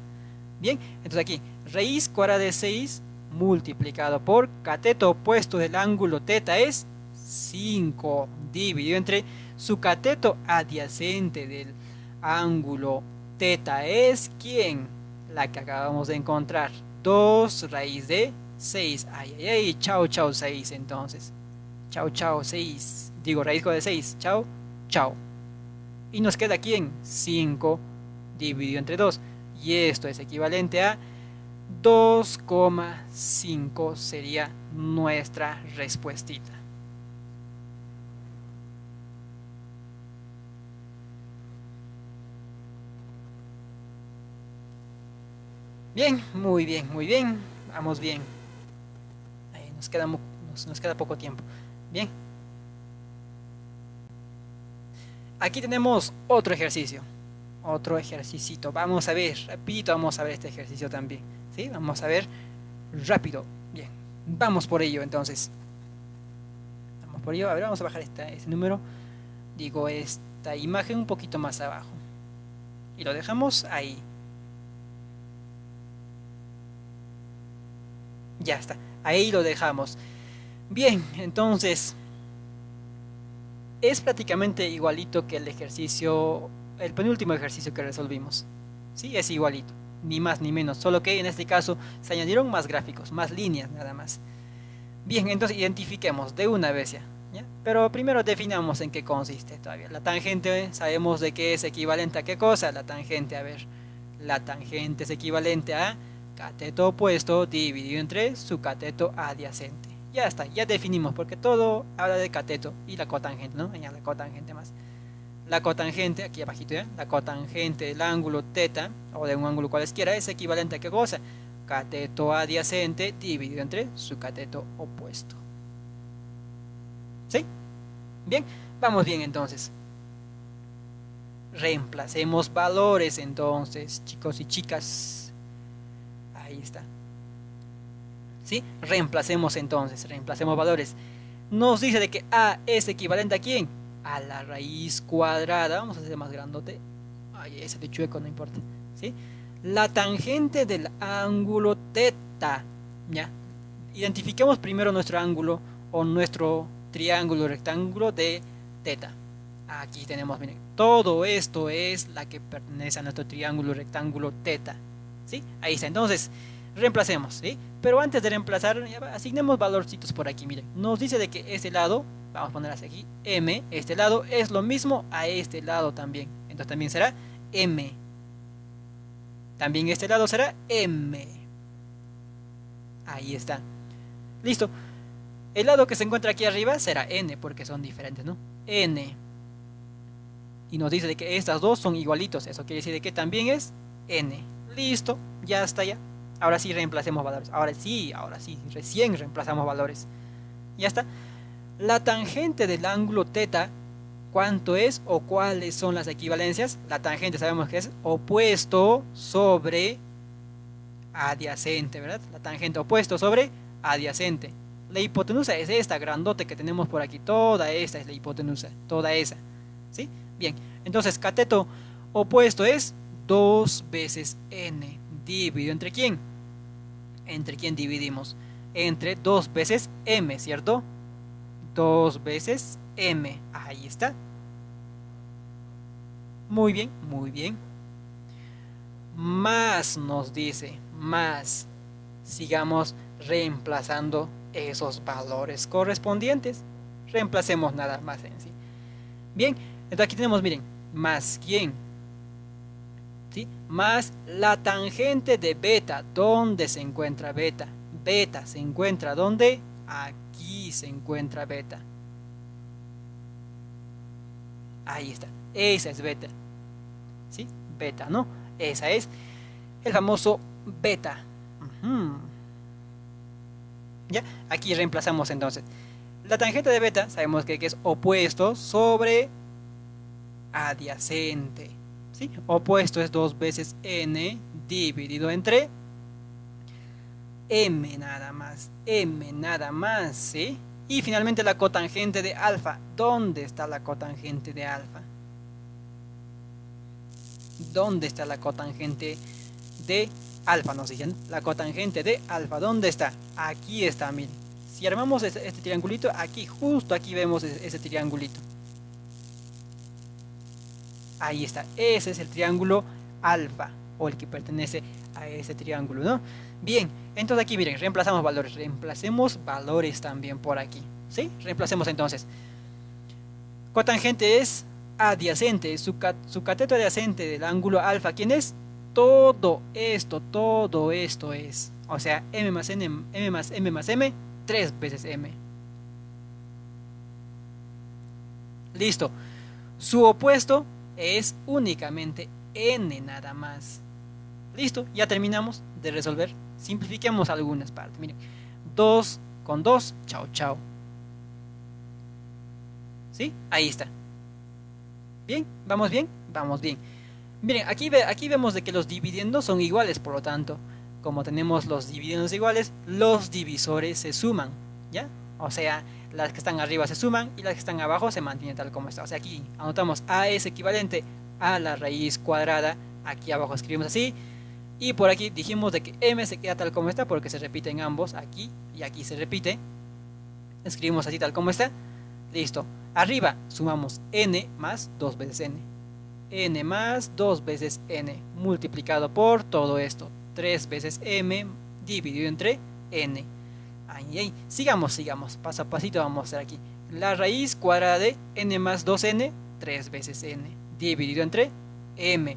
[SPEAKER 1] Bien, entonces aquí, raíz cuadrada de 6 multiplicado por cateto opuesto del ángulo teta es 5 dividido entre su cateto adyacente del ángulo teta es ¿quién? La que acabamos de encontrar. 2 raíz de 6. Ay, ay, ay, chao, chao, 6 entonces. Chao, chao, 6. Digo, raíz de 6. Chao, chao. Y nos queda quién? 5 dividido entre 2. Y esto es equivalente a 2,5 sería nuestra respuestita. Bien, muy bien, muy bien. Vamos bien. Ahí nos queda, nos queda poco tiempo. Bien. Aquí tenemos otro ejercicio. Otro ejercicio. Vamos a ver, rapidito vamos a ver este ejercicio también. ¿sí? Vamos a ver rápido. Bien, vamos por ello entonces. Vamos por ello. A ver, vamos a bajar este número. Digo, esta imagen un poquito más abajo. Y lo dejamos ahí. Ya está. Ahí lo dejamos. Bien, entonces es prácticamente igualito que el ejercicio, el penúltimo ejercicio que resolvimos. Sí, es igualito ni más ni menos, solo que en este caso se añadieron más gráficos, más líneas nada más. Bien, entonces identifiquemos de una vez ya, Pero primero definamos en qué consiste todavía. La tangente sabemos de qué es equivalente a qué cosa. La tangente, a ver, la tangente es equivalente a cateto opuesto dividido entre su cateto adyacente. Ya está, ya definimos porque todo habla de cateto y la cotangente, ¿no? Añade la cotangente más la cotangente, aquí abajito ya, la cotangente del ángulo teta, o de un ángulo cualesquiera, es equivalente a qué cosa? Cateto adyacente dividido entre su cateto opuesto. ¿Sí? Bien, vamos bien entonces. Reemplacemos valores entonces, chicos y chicas. Ahí está. ¿Sí? Reemplacemos entonces, reemplacemos valores. Nos dice de que A es equivalente a quién? A la raíz cuadrada, vamos a hacer más grandote, ay, ese de chueco no importa, ¿sí? La tangente del ángulo teta, ¿ya? identifiquemos primero nuestro ángulo o nuestro triángulo rectángulo de teta. Aquí tenemos, miren, todo esto es la que pertenece a nuestro triángulo rectángulo teta. ¿Sí? Ahí está. Entonces, reemplacemos, ¿sí? Pero antes de reemplazar, asignemos valorcitos por aquí, miren. Nos dice de que este lado, vamos a poner aquí, M, este lado es lo mismo a este lado también. Entonces también será M. También este lado será M. Ahí está. Listo. El lado que se encuentra aquí arriba será N, porque son diferentes, ¿no? N. Y nos dice de que estas dos son igualitos. Eso quiere decir de que también es N. Listo. Ya está ya. Ahora sí reemplacemos valores. Ahora sí, ahora sí. Recién reemplazamos valores. Ya está. La tangente del ángulo teta, ¿cuánto es o cuáles son las equivalencias? La tangente sabemos que es opuesto sobre adyacente, ¿verdad? La tangente opuesto sobre adyacente. La hipotenusa es esta grandote que tenemos por aquí. Toda esta es la hipotenusa. Toda esa. ¿Sí? Bien. Entonces, cateto opuesto es 2 veces n. Dividido entre quién? ¿Entre quién dividimos? Entre 2 veces m, ¿cierto? 2 veces m. Ahí está. Muy bien, muy bien. Más nos dice, más. Sigamos reemplazando esos valores correspondientes. Reemplacemos nada más en sí. Bien, entonces aquí tenemos, miren, más quién. ¿Sí? Más la tangente de beta. ¿Dónde se encuentra beta? Beta se encuentra ¿dónde? Aquí se encuentra beta. Ahí está. Esa es beta. ¿Sí? Beta, ¿no? Esa es el famoso beta. ¿Ya? Aquí reemplazamos entonces. La tangente de beta sabemos que, es opuesto sobre adyacente. ¿sí? Opuesto es dos veces n dividido entre m nada más. m nada más. ¿sí? Y finalmente la cotangente de alfa. ¿Dónde está la cotangente de alfa? ¿Dónde está la cotangente de alfa? Nos dicen la cotangente de alfa. ¿Dónde está? Aquí está, miren. Si armamos este, este, triangulito, aquí, justo aquí vemos ese, triangulito. Ahí está. Ese es el triángulo alfa, o el que pertenece a ese triángulo, ¿no? Bien, entonces aquí miren, reemplazamos valores. Reemplacemos valores también por aquí. ¿Sí? Reemplacemos entonces. Cotangente es adyacente. Su, su cateto adyacente del ángulo alfa, ¿quién es? Todo esto, todo esto es. O sea, m más n, m más m más m 3 veces m. Listo. Su opuesto es únicamente n nada más. Listo, ya terminamos de resolver. Simplifiquemos algunas partes. Miren, 2 con 2, chao, chao. ¿Sí? Ahí está. ¿Bien? ¿Vamos bien? Vamos bien. Miren, aquí, aquí vemos de que los dividendos son iguales, por lo tanto, como tenemos los dividendos iguales, los divisores se suman, ¿ya? O sea, las que están arriba se suman y las que están abajo se mantienen tal como está. O sea, aquí anotamos A es equivalente a la raíz cuadrada, aquí abajo escribimos así, y por aquí dijimos de que M se queda tal como está porque se repiten ambos, aquí y aquí se repite. Escribimos así tal como está. Listo. Arriba sumamos N más 2 veces N. N más 2 veces N multiplicado por todo esto. 3 veces m dividido entre n. Ahí, ahí. Sigamos, sigamos. Paso a pasito vamos a hacer aquí. La raíz cuadrada de n más 2n, 3 veces n, dividido entre m,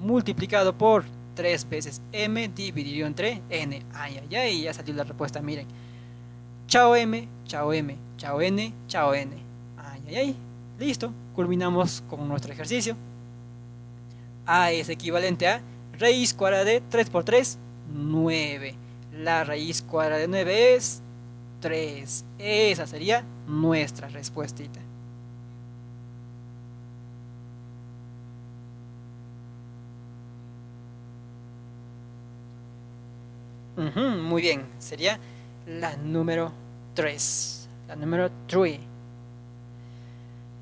[SPEAKER 1] multiplicado por 3 veces m dividido entre n. Ay, ay, ay, ya salió la respuesta, miren. Chao m, chao m, chao n, chao n. Ay, ay, ay. Listo, culminamos con nuestro ejercicio. A es equivalente a raíz cuadrada de 3 por 3, 9. La raíz cuadrada de 9 es 3. Esa sería nuestra respuestita. Muy bien, sería la número 3. La número 3.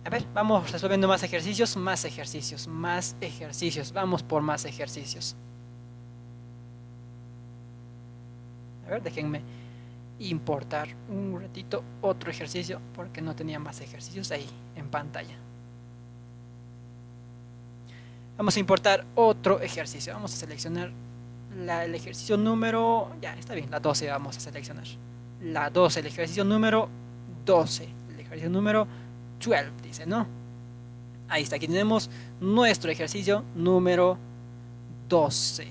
[SPEAKER 1] A ver, vamos resolviendo más ejercicios, más ejercicios, más ejercicios. Vamos por más ejercicios. A ver, déjenme importar un ratito otro ejercicio porque no tenía más ejercicios ahí en pantalla. Vamos a importar otro ejercicio. Vamos a seleccionar el ejercicio número... Ya, está bien, la 12 vamos a seleccionar. La 12, el ejercicio número 12. El ejercicio número 12, dice, ¿no? Ahí está, aquí tenemos nuestro ejercicio número 12.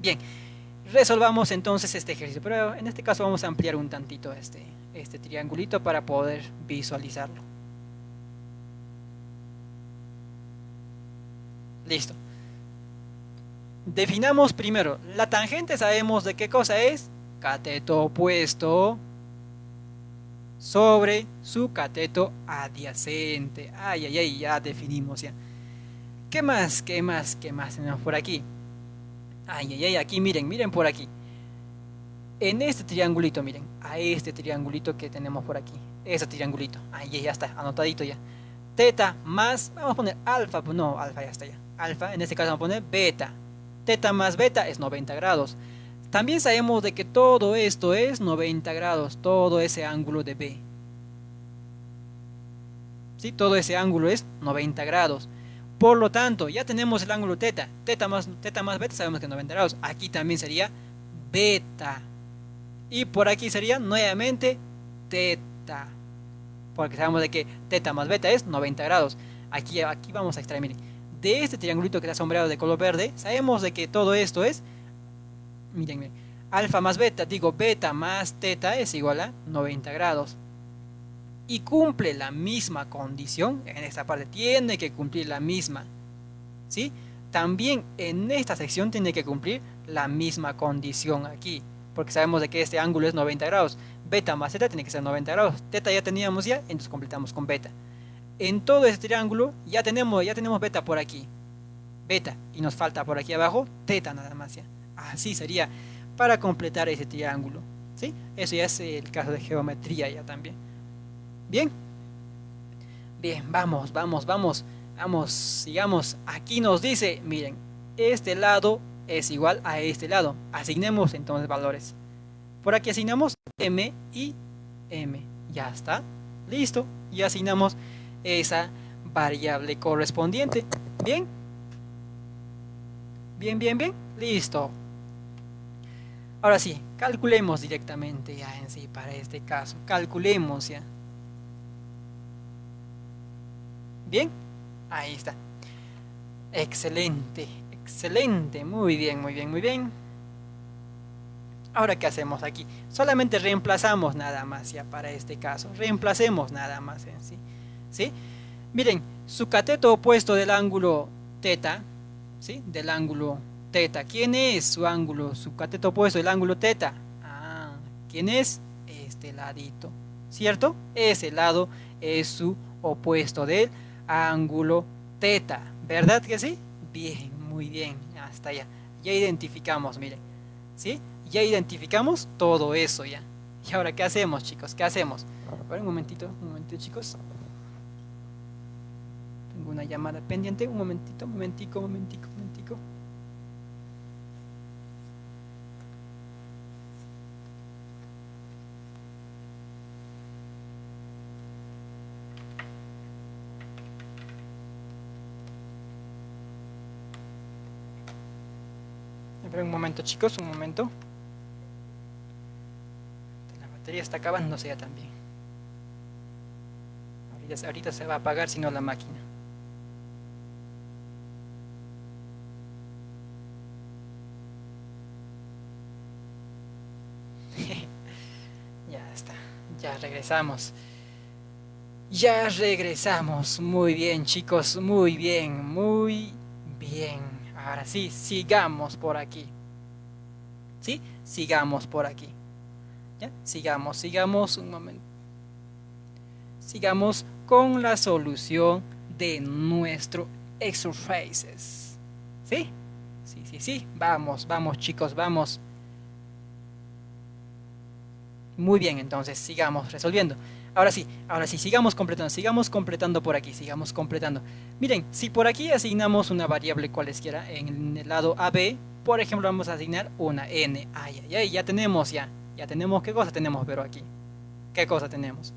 [SPEAKER 1] Bien, resolvamos entonces este ejercicio, pero en este caso vamos a ampliar un tantito este, este triangulito para poder visualizarlo. Listo. Definamos primero, la tangente sabemos de qué cosa es, cateto opuesto sobre su cateto adyacente. Ay, ay, ay, ya definimos ya. ¿Qué más? ¿Qué más? ¿Qué más tenemos por aquí? Ay, ay, ay, aquí miren, miren por aquí en este triangulito, miren, a este triangulito que tenemos por aquí, ese triangulito, ahí ya está, anotadito ya. Teta más, vamos a poner alfa, no, alfa ya está ya. Alfa, en este caso vamos a poner beta. Teta más beta es 90 grados. También sabemos de que todo esto es 90 grados, todo ese ángulo de B. ¿Sí? Todo ese ángulo es 90 grados. Por lo tanto, ya tenemos el ángulo teta. Teta más, teta más beta sabemos que es 90 grados. Aquí también sería beta. Y por aquí sería nuevamente teta. Porque sabemos de que teta más beta es 90 grados. Aquí, aquí vamos a extraer, miren. De este triangulito que está sombreado de color verde, sabemos de que todo esto es, miren, alfa más beta, digo beta más teta es igual a 90 grados. Y cumple la misma condición, en esta parte tiene que cumplir la misma. ¿Sí? También en esta sección tiene que cumplir la misma condición aquí porque sabemos de que este ángulo es 90 grados. Beta más zeta tiene que ser 90 grados. Teta ya teníamos ya, entonces completamos con beta. En todo este triángulo ya tenemos, ya tenemos beta por aquí. Beta. Y nos falta por aquí abajo teta nada más. Así sería para completar ese triángulo. ¿Sí? Eso ya es el caso de geometría ya también. Bien. Bien, vamos, vamos, vamos. Vamos, sigamos. Aquí nos dice, miren, este lado es igual a este lado. Asignemos entonces valores. Por aquí asignamos m y m. Ya está. Listo. Y asignamos esa variable correspondiente. Bien. Bien, bien, bien. Listo. Ahora sí, calculemos directamente ya en sí para este caso. Calculemos ya. Bien. Ahí está. Excelente. Excelente, muy bien, muy bien, muy bien. Ahora, ¿qué hacemos aquí? Solamente reemplazamos nada más ya para este caso. Reemplacemos nada más en sí. ¿Sí? Miren, su cateto opuesto del ángulo teta, ¿sí? Del ángulo teta. ¿Quién es su ángulo? Su cateto opuesto del ángulo teta. Ah, ¿quién es? Este ladito. ¿Cierto? Ese lado es su opuesto del ángulo teta. ¿Verdad que sí? Bien, muy bien, hasta ya. Ya identificamos, mire. ¿Sí? Ya identificamos todo eso ya. ¿Y ahora qué hacemos, chicos? ¿Qué hacemos? ver, un momentito, un momentito, chicos. Tengo una llamada pendiente. Un momentito, momentico, momentico, momentico. un momento chicos, un momento. La batería está acabándose ya también. Ahorita, ahorita se va a apagar si no la máquina. Ya regresamos. Ya regresamos. Muy bien chicos, muy bien, muy bien. Ahora sí, sigamos por aquí. ¿Sí? Sigamos por aquí. ¿Ya? Sigamos, sigamos un momento. Sigamos con la solución de nuestro exercises. ¿Sí? Sí, sí, sí. Vamos, vamos chicos, vamos. Muy bien, entonces sigamos resolviendo. Ahora sí, ahora sí, sigamos completando, sigamos completando por aquí, sigamos completando. Miren, si por aquí asignamos una variable cualesquiera en el lado AB, por ejemplo, vamos a asignar una n. Ay, ay, ay, ya tenemos ya. Ya tenemos, ¿qué cosa tenemos, pero aquí? ¿Qué cosa tenemos?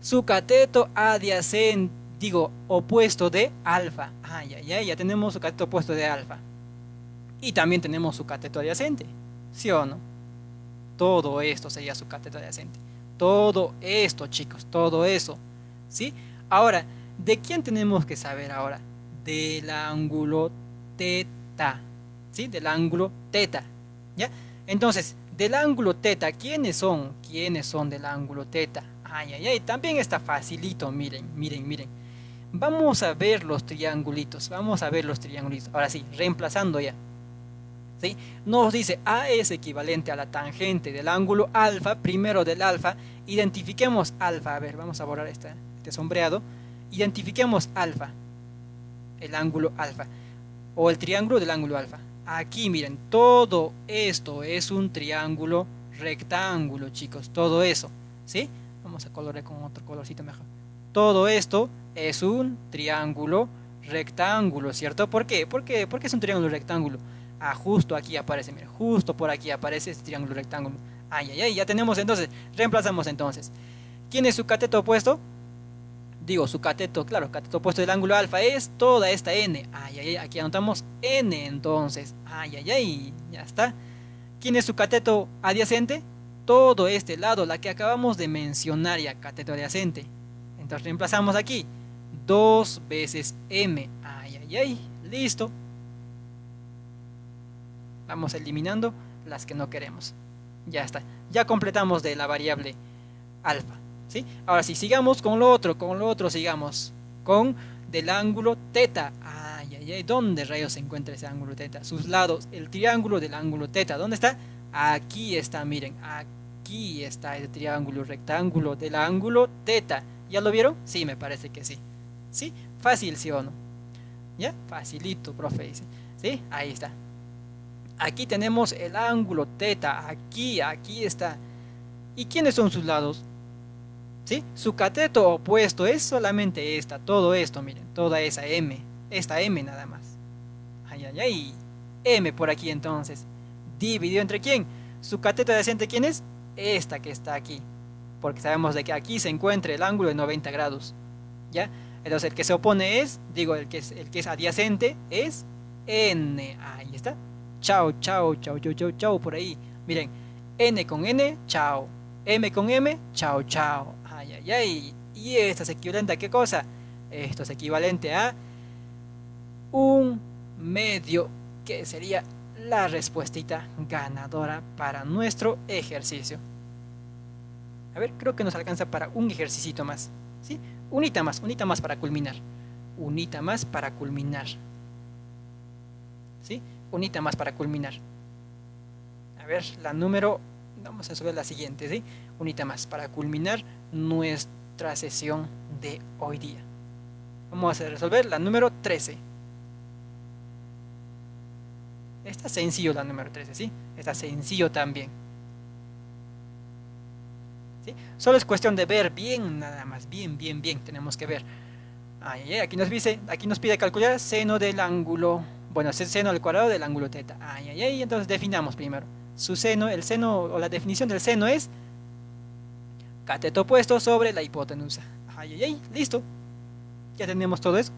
[SPEAKER 1] Su cateto adyacente, digo, opuesto de alfa. Ay, ay, ay, ya tenemos su cateto opuesto de alfa. Y también tenemos su cateto adyacente. ¿Sí o no? Todo esto sería su cateto adyacente. Todo esto, chicos, todo eso. ¿Sí? Ahora, ¿de quién tenemos que saber ahora? Del ángulo teta. ¿Sí? Del ángulo teta. ¿Ya? Entonces, del ángulo teta, ¿quiénes son? ¿Quiénes son del ángulo teta? Ay, ay, ay, también está facilito, miren, miren, miren. Vamos a ver los triangulitos, vamos a ver los triangulitos. Ahora sí, reemplazando ya. Nos dice A es equivalente a la tangente del ángulo alfa, primero del alfa, identifiquemos alfa, a ver, vamos a borrar este, este sombreado, identifiquemos alfa, el ángulo alfa, o el triángulo del ángulo alfa. Aquí miren, todo esto es un triángulo rectángulo, chicos, todo eso, ¿sí? Vamos a colorear con otro colorcito mejor. Todo esto es un triángulo rectángulo, ¿cierto? ¿Por qué? ¿Por qué? Porque es un triángulo rectángulo. Ah, justo aquí aparece, mira, justo por aquí aparece este triángulo rectángulo. Ay, ay, ay, ya tenemos entonces, reemplazamos entonces. ¿Quién es su cateto opuesto? Digo, su cateto, claro, cateto opuesto del ángulo alfa es toda esta n. Ay, ay, ay, aquí anotamos n entonces. Ay, ay, ay, ya está. ¿Quién es su cateto adyacente? Todo este lado, la que acabamos de mencionar ya, cateto adyacente. Entonces reemplazamos aquí, dos veces m. Ay, ay, ay, listo vamos eliminando las que no queremos ya está ya completamos de la variable alfa ¿sí? ahora sí sigamos con lo otro con lo otro sigamos con del ángulo teta ay ay ay ¿dónde rayos se encuentra ese ángulo teta? sus lados el triángulo del ángulo teta ¿dónde está? aquí está miren aquí está el triángulo rectángulo del ángulo teta ¿ya lo vieron? sí me parece que sí ¿sí? fácil sí o no ¿ya? facilito profe dice ¿sí? ahí está Aquí tenemos el ángulo teta, aquí, aquí está. ¿Y quiénes son sus lados? ¿Sí? Su cateto opuesto es solamente esta, todo esto, miren, toda esa M, esta M nada más. Ay, ay, ay, M por aquí entonces. ¿Dividido entre quién? ¿Su cateto adyacente quién es? Esta que está aquí. Porque sabemos de que aquí se encuentra el ángulo de 90 grados. ¿Ya? Entonces el que se opone es, digo, el que es, el que es adyacente es N. Ahí está. Chao, chao, chao, chao, chao, chao, por ahí. Miren, N con N, chao. M con M, chao, chao. Ay, ay, ay. ¿Y esto es equivalente a qué cosa? Esto es equivalente a un medio, que sería la respuestita ganadora para nuestro ejercicio. A ver, creo que nos alcanza para un ejercicio más. ¿Sí? Unita más, unita más para culminar. Unita más para culminar. ¿Sí? Unita más para culminar. A ver, la número, vamos a subir la siguiente, ¿sí? Unita más para culminar nuestra sesión de hoy día. Vamos a resolver la número 13. Está sencillo la número 13, ¿sí? Está sencillo también. ¿Sí? Solo es cuestión de ver bien, nada más, bien, bien, bien, tenemos que ver. aquí nos dice, aquí nos pide calcular seno del ángulo bueno, es el seno al cuadrado del ángulo teta. Ay, ay, ay, entonces definamos primero. Su seno, el seno, o la definición del seno es cateto opuesto sobre la hipotenusa. Ay, ay, ay, listo. Ya tenemos todo eso.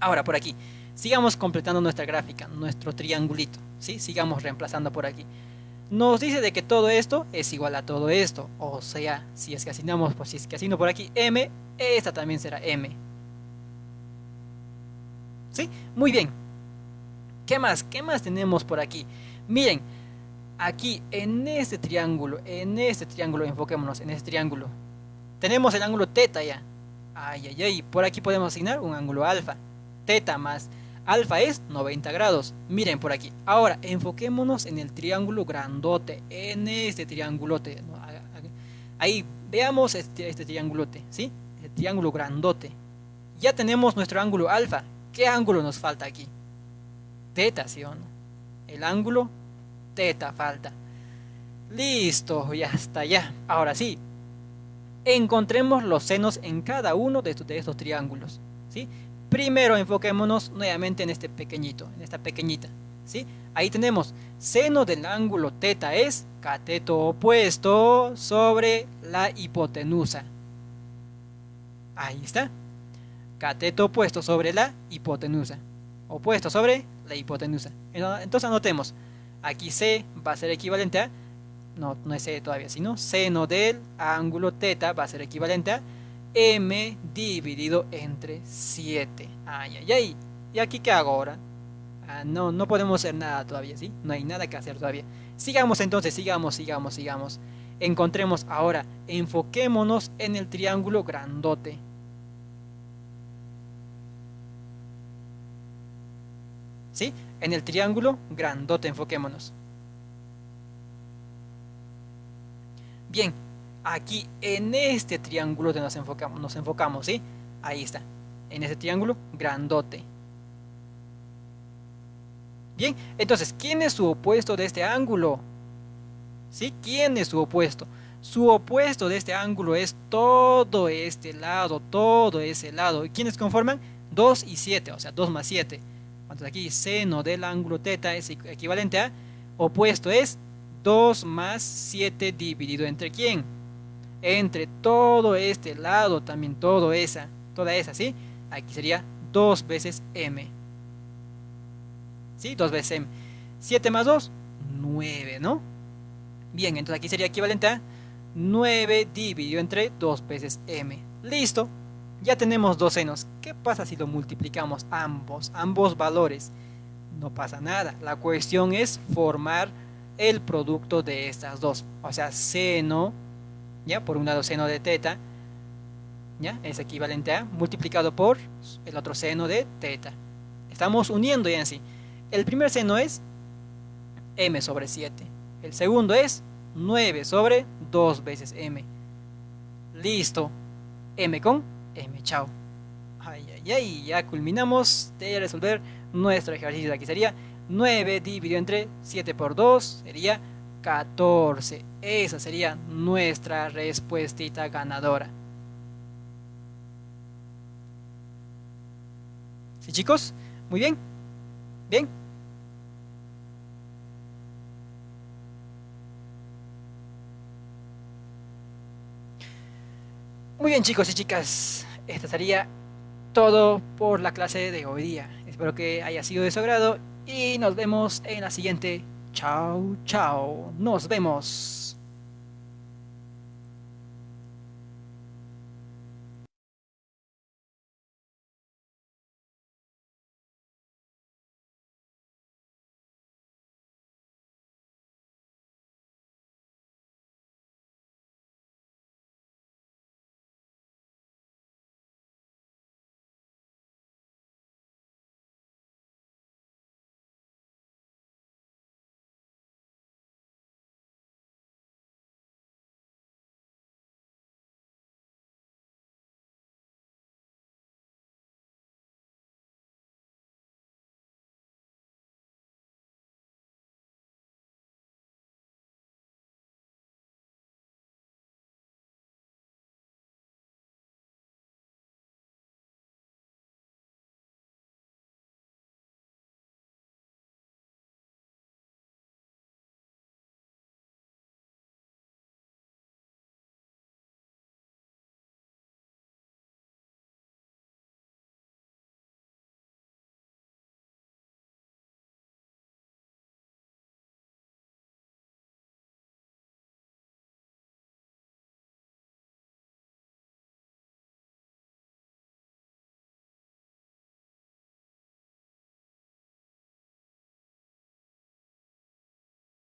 [SPEAKER 1] Ahora, por aquí. Sigamos completando nuestra gráfica, nuestro triangulito. ¿sí? Sigamos reemplazando por aquí. Nos dice de que todo esto es igual a todo esto. O sea, si es que asignamos, pues si es que asigno por aquí M, esta también será M. ¿Sí? Muy bien. ¿Qué más? ¿Qué más tenemos por aquí? Miren, aquí en este triángulo, en este triángulo, enfoquémonos en este triángulo. Tenemos el ángulo teta ya. Ay, ay, ay. Por aquí podemos asignar un ángulo alfa. Teta más alfa es 90 grados. Miren por aquí. Ahora, enfoquémonos en el triángulo grandote. En este triangulote. Ahí, veamos este, este. ¿Sí? El triángulo grandote. Ya tenemos nuestro ángulo alfa. ¿Qué ángulo nos falta aquí? Teta, ¿sí o no? El ángulo teta falta. Listo, ya está, ya. Ahora sí. encontremos los senos en cada uno de estos, de estos triángulos. ¿sí? Primero enfoquémonos nuevamente en este pequeñito, en esta pequeñita. ¿sí? Ahí tenemos seno del ángulo teta es cateto opuesto sobre la hipotenusa. Ahí está. Cateto opuesto sobre la hipotenusa. Opuesto sobre la hipotenusa. Entonces anotemos. Aquí C va a ser equivalente a, no, no es C todavía, sino seno del ángulo teta va a ser equivalente a M dividido entre 7. Ay, ay, ay. ¿Y aquí qué hago ahora? Ah, no, no podemos hacer nada todavía, ¿sí? No hay nada que hacer todavía. Sigamos entonces, sigamos, sigamos, sigamos. Encontremos ahora, enfoquémonos en el triángulo grandote. ¿Sí? En el triángulo grandote enfoquémonos. Bien, aquí en este triángulo nos enfocamos, nos enfocamos, ¿sí? Ahí está, en ese triángulo grandote. Bien, entonces, ¿quién es su opuesto de este ángulo? ¿Sí? ¿Quién es su opuesto? Su opuesto de este ángulo es todo este lado, todo ese lado. ¿Y quiénes conforman? 2 y 7, o sea, 2 más 7. Entonces aquí seno del ángulo teta es equivalente a opuesto es 2 más 7 dividido entre quién? Entre todo este lado, también todo esa, toda esa, ¿sí? Aquí sería 2 veces m. ¿sí? 2 veces m. 7 más 2, 9, ¿no? Bien, entonces aquí sería equivalente a 9 dividido entre 2 veces m. Listo, ya tenemos dos senos. ¿Qué pasa si lo multiplicamos ambos, ambos valores? No pasa nada. La cuestión es formar el producto de estas dos. O sea, seno, ya por un lado seno de teta, ya es equivalente a multiplicado por el otro seno de teta. Estamos uniendo ya en sí. El primer seno es m sobre 7. El segundo es 9 sobre 2 veces m. Listo. m con m. Chao. Ay, ay, ay. Ya culminamos de resolver nuestro ejercicio. Aquí sería 9 dividido entre 7 por 2. Sería 14. Esa sería nuestra respuestita ganadora. ¿Sí, chicos? Muy bien. Bien. Muy bien chicos y chicas, esto sería todo por la clase de hoy día. Espero que haya sido de su agrado y nos vemos en la siguiente. Chao, chao. Nos vemos.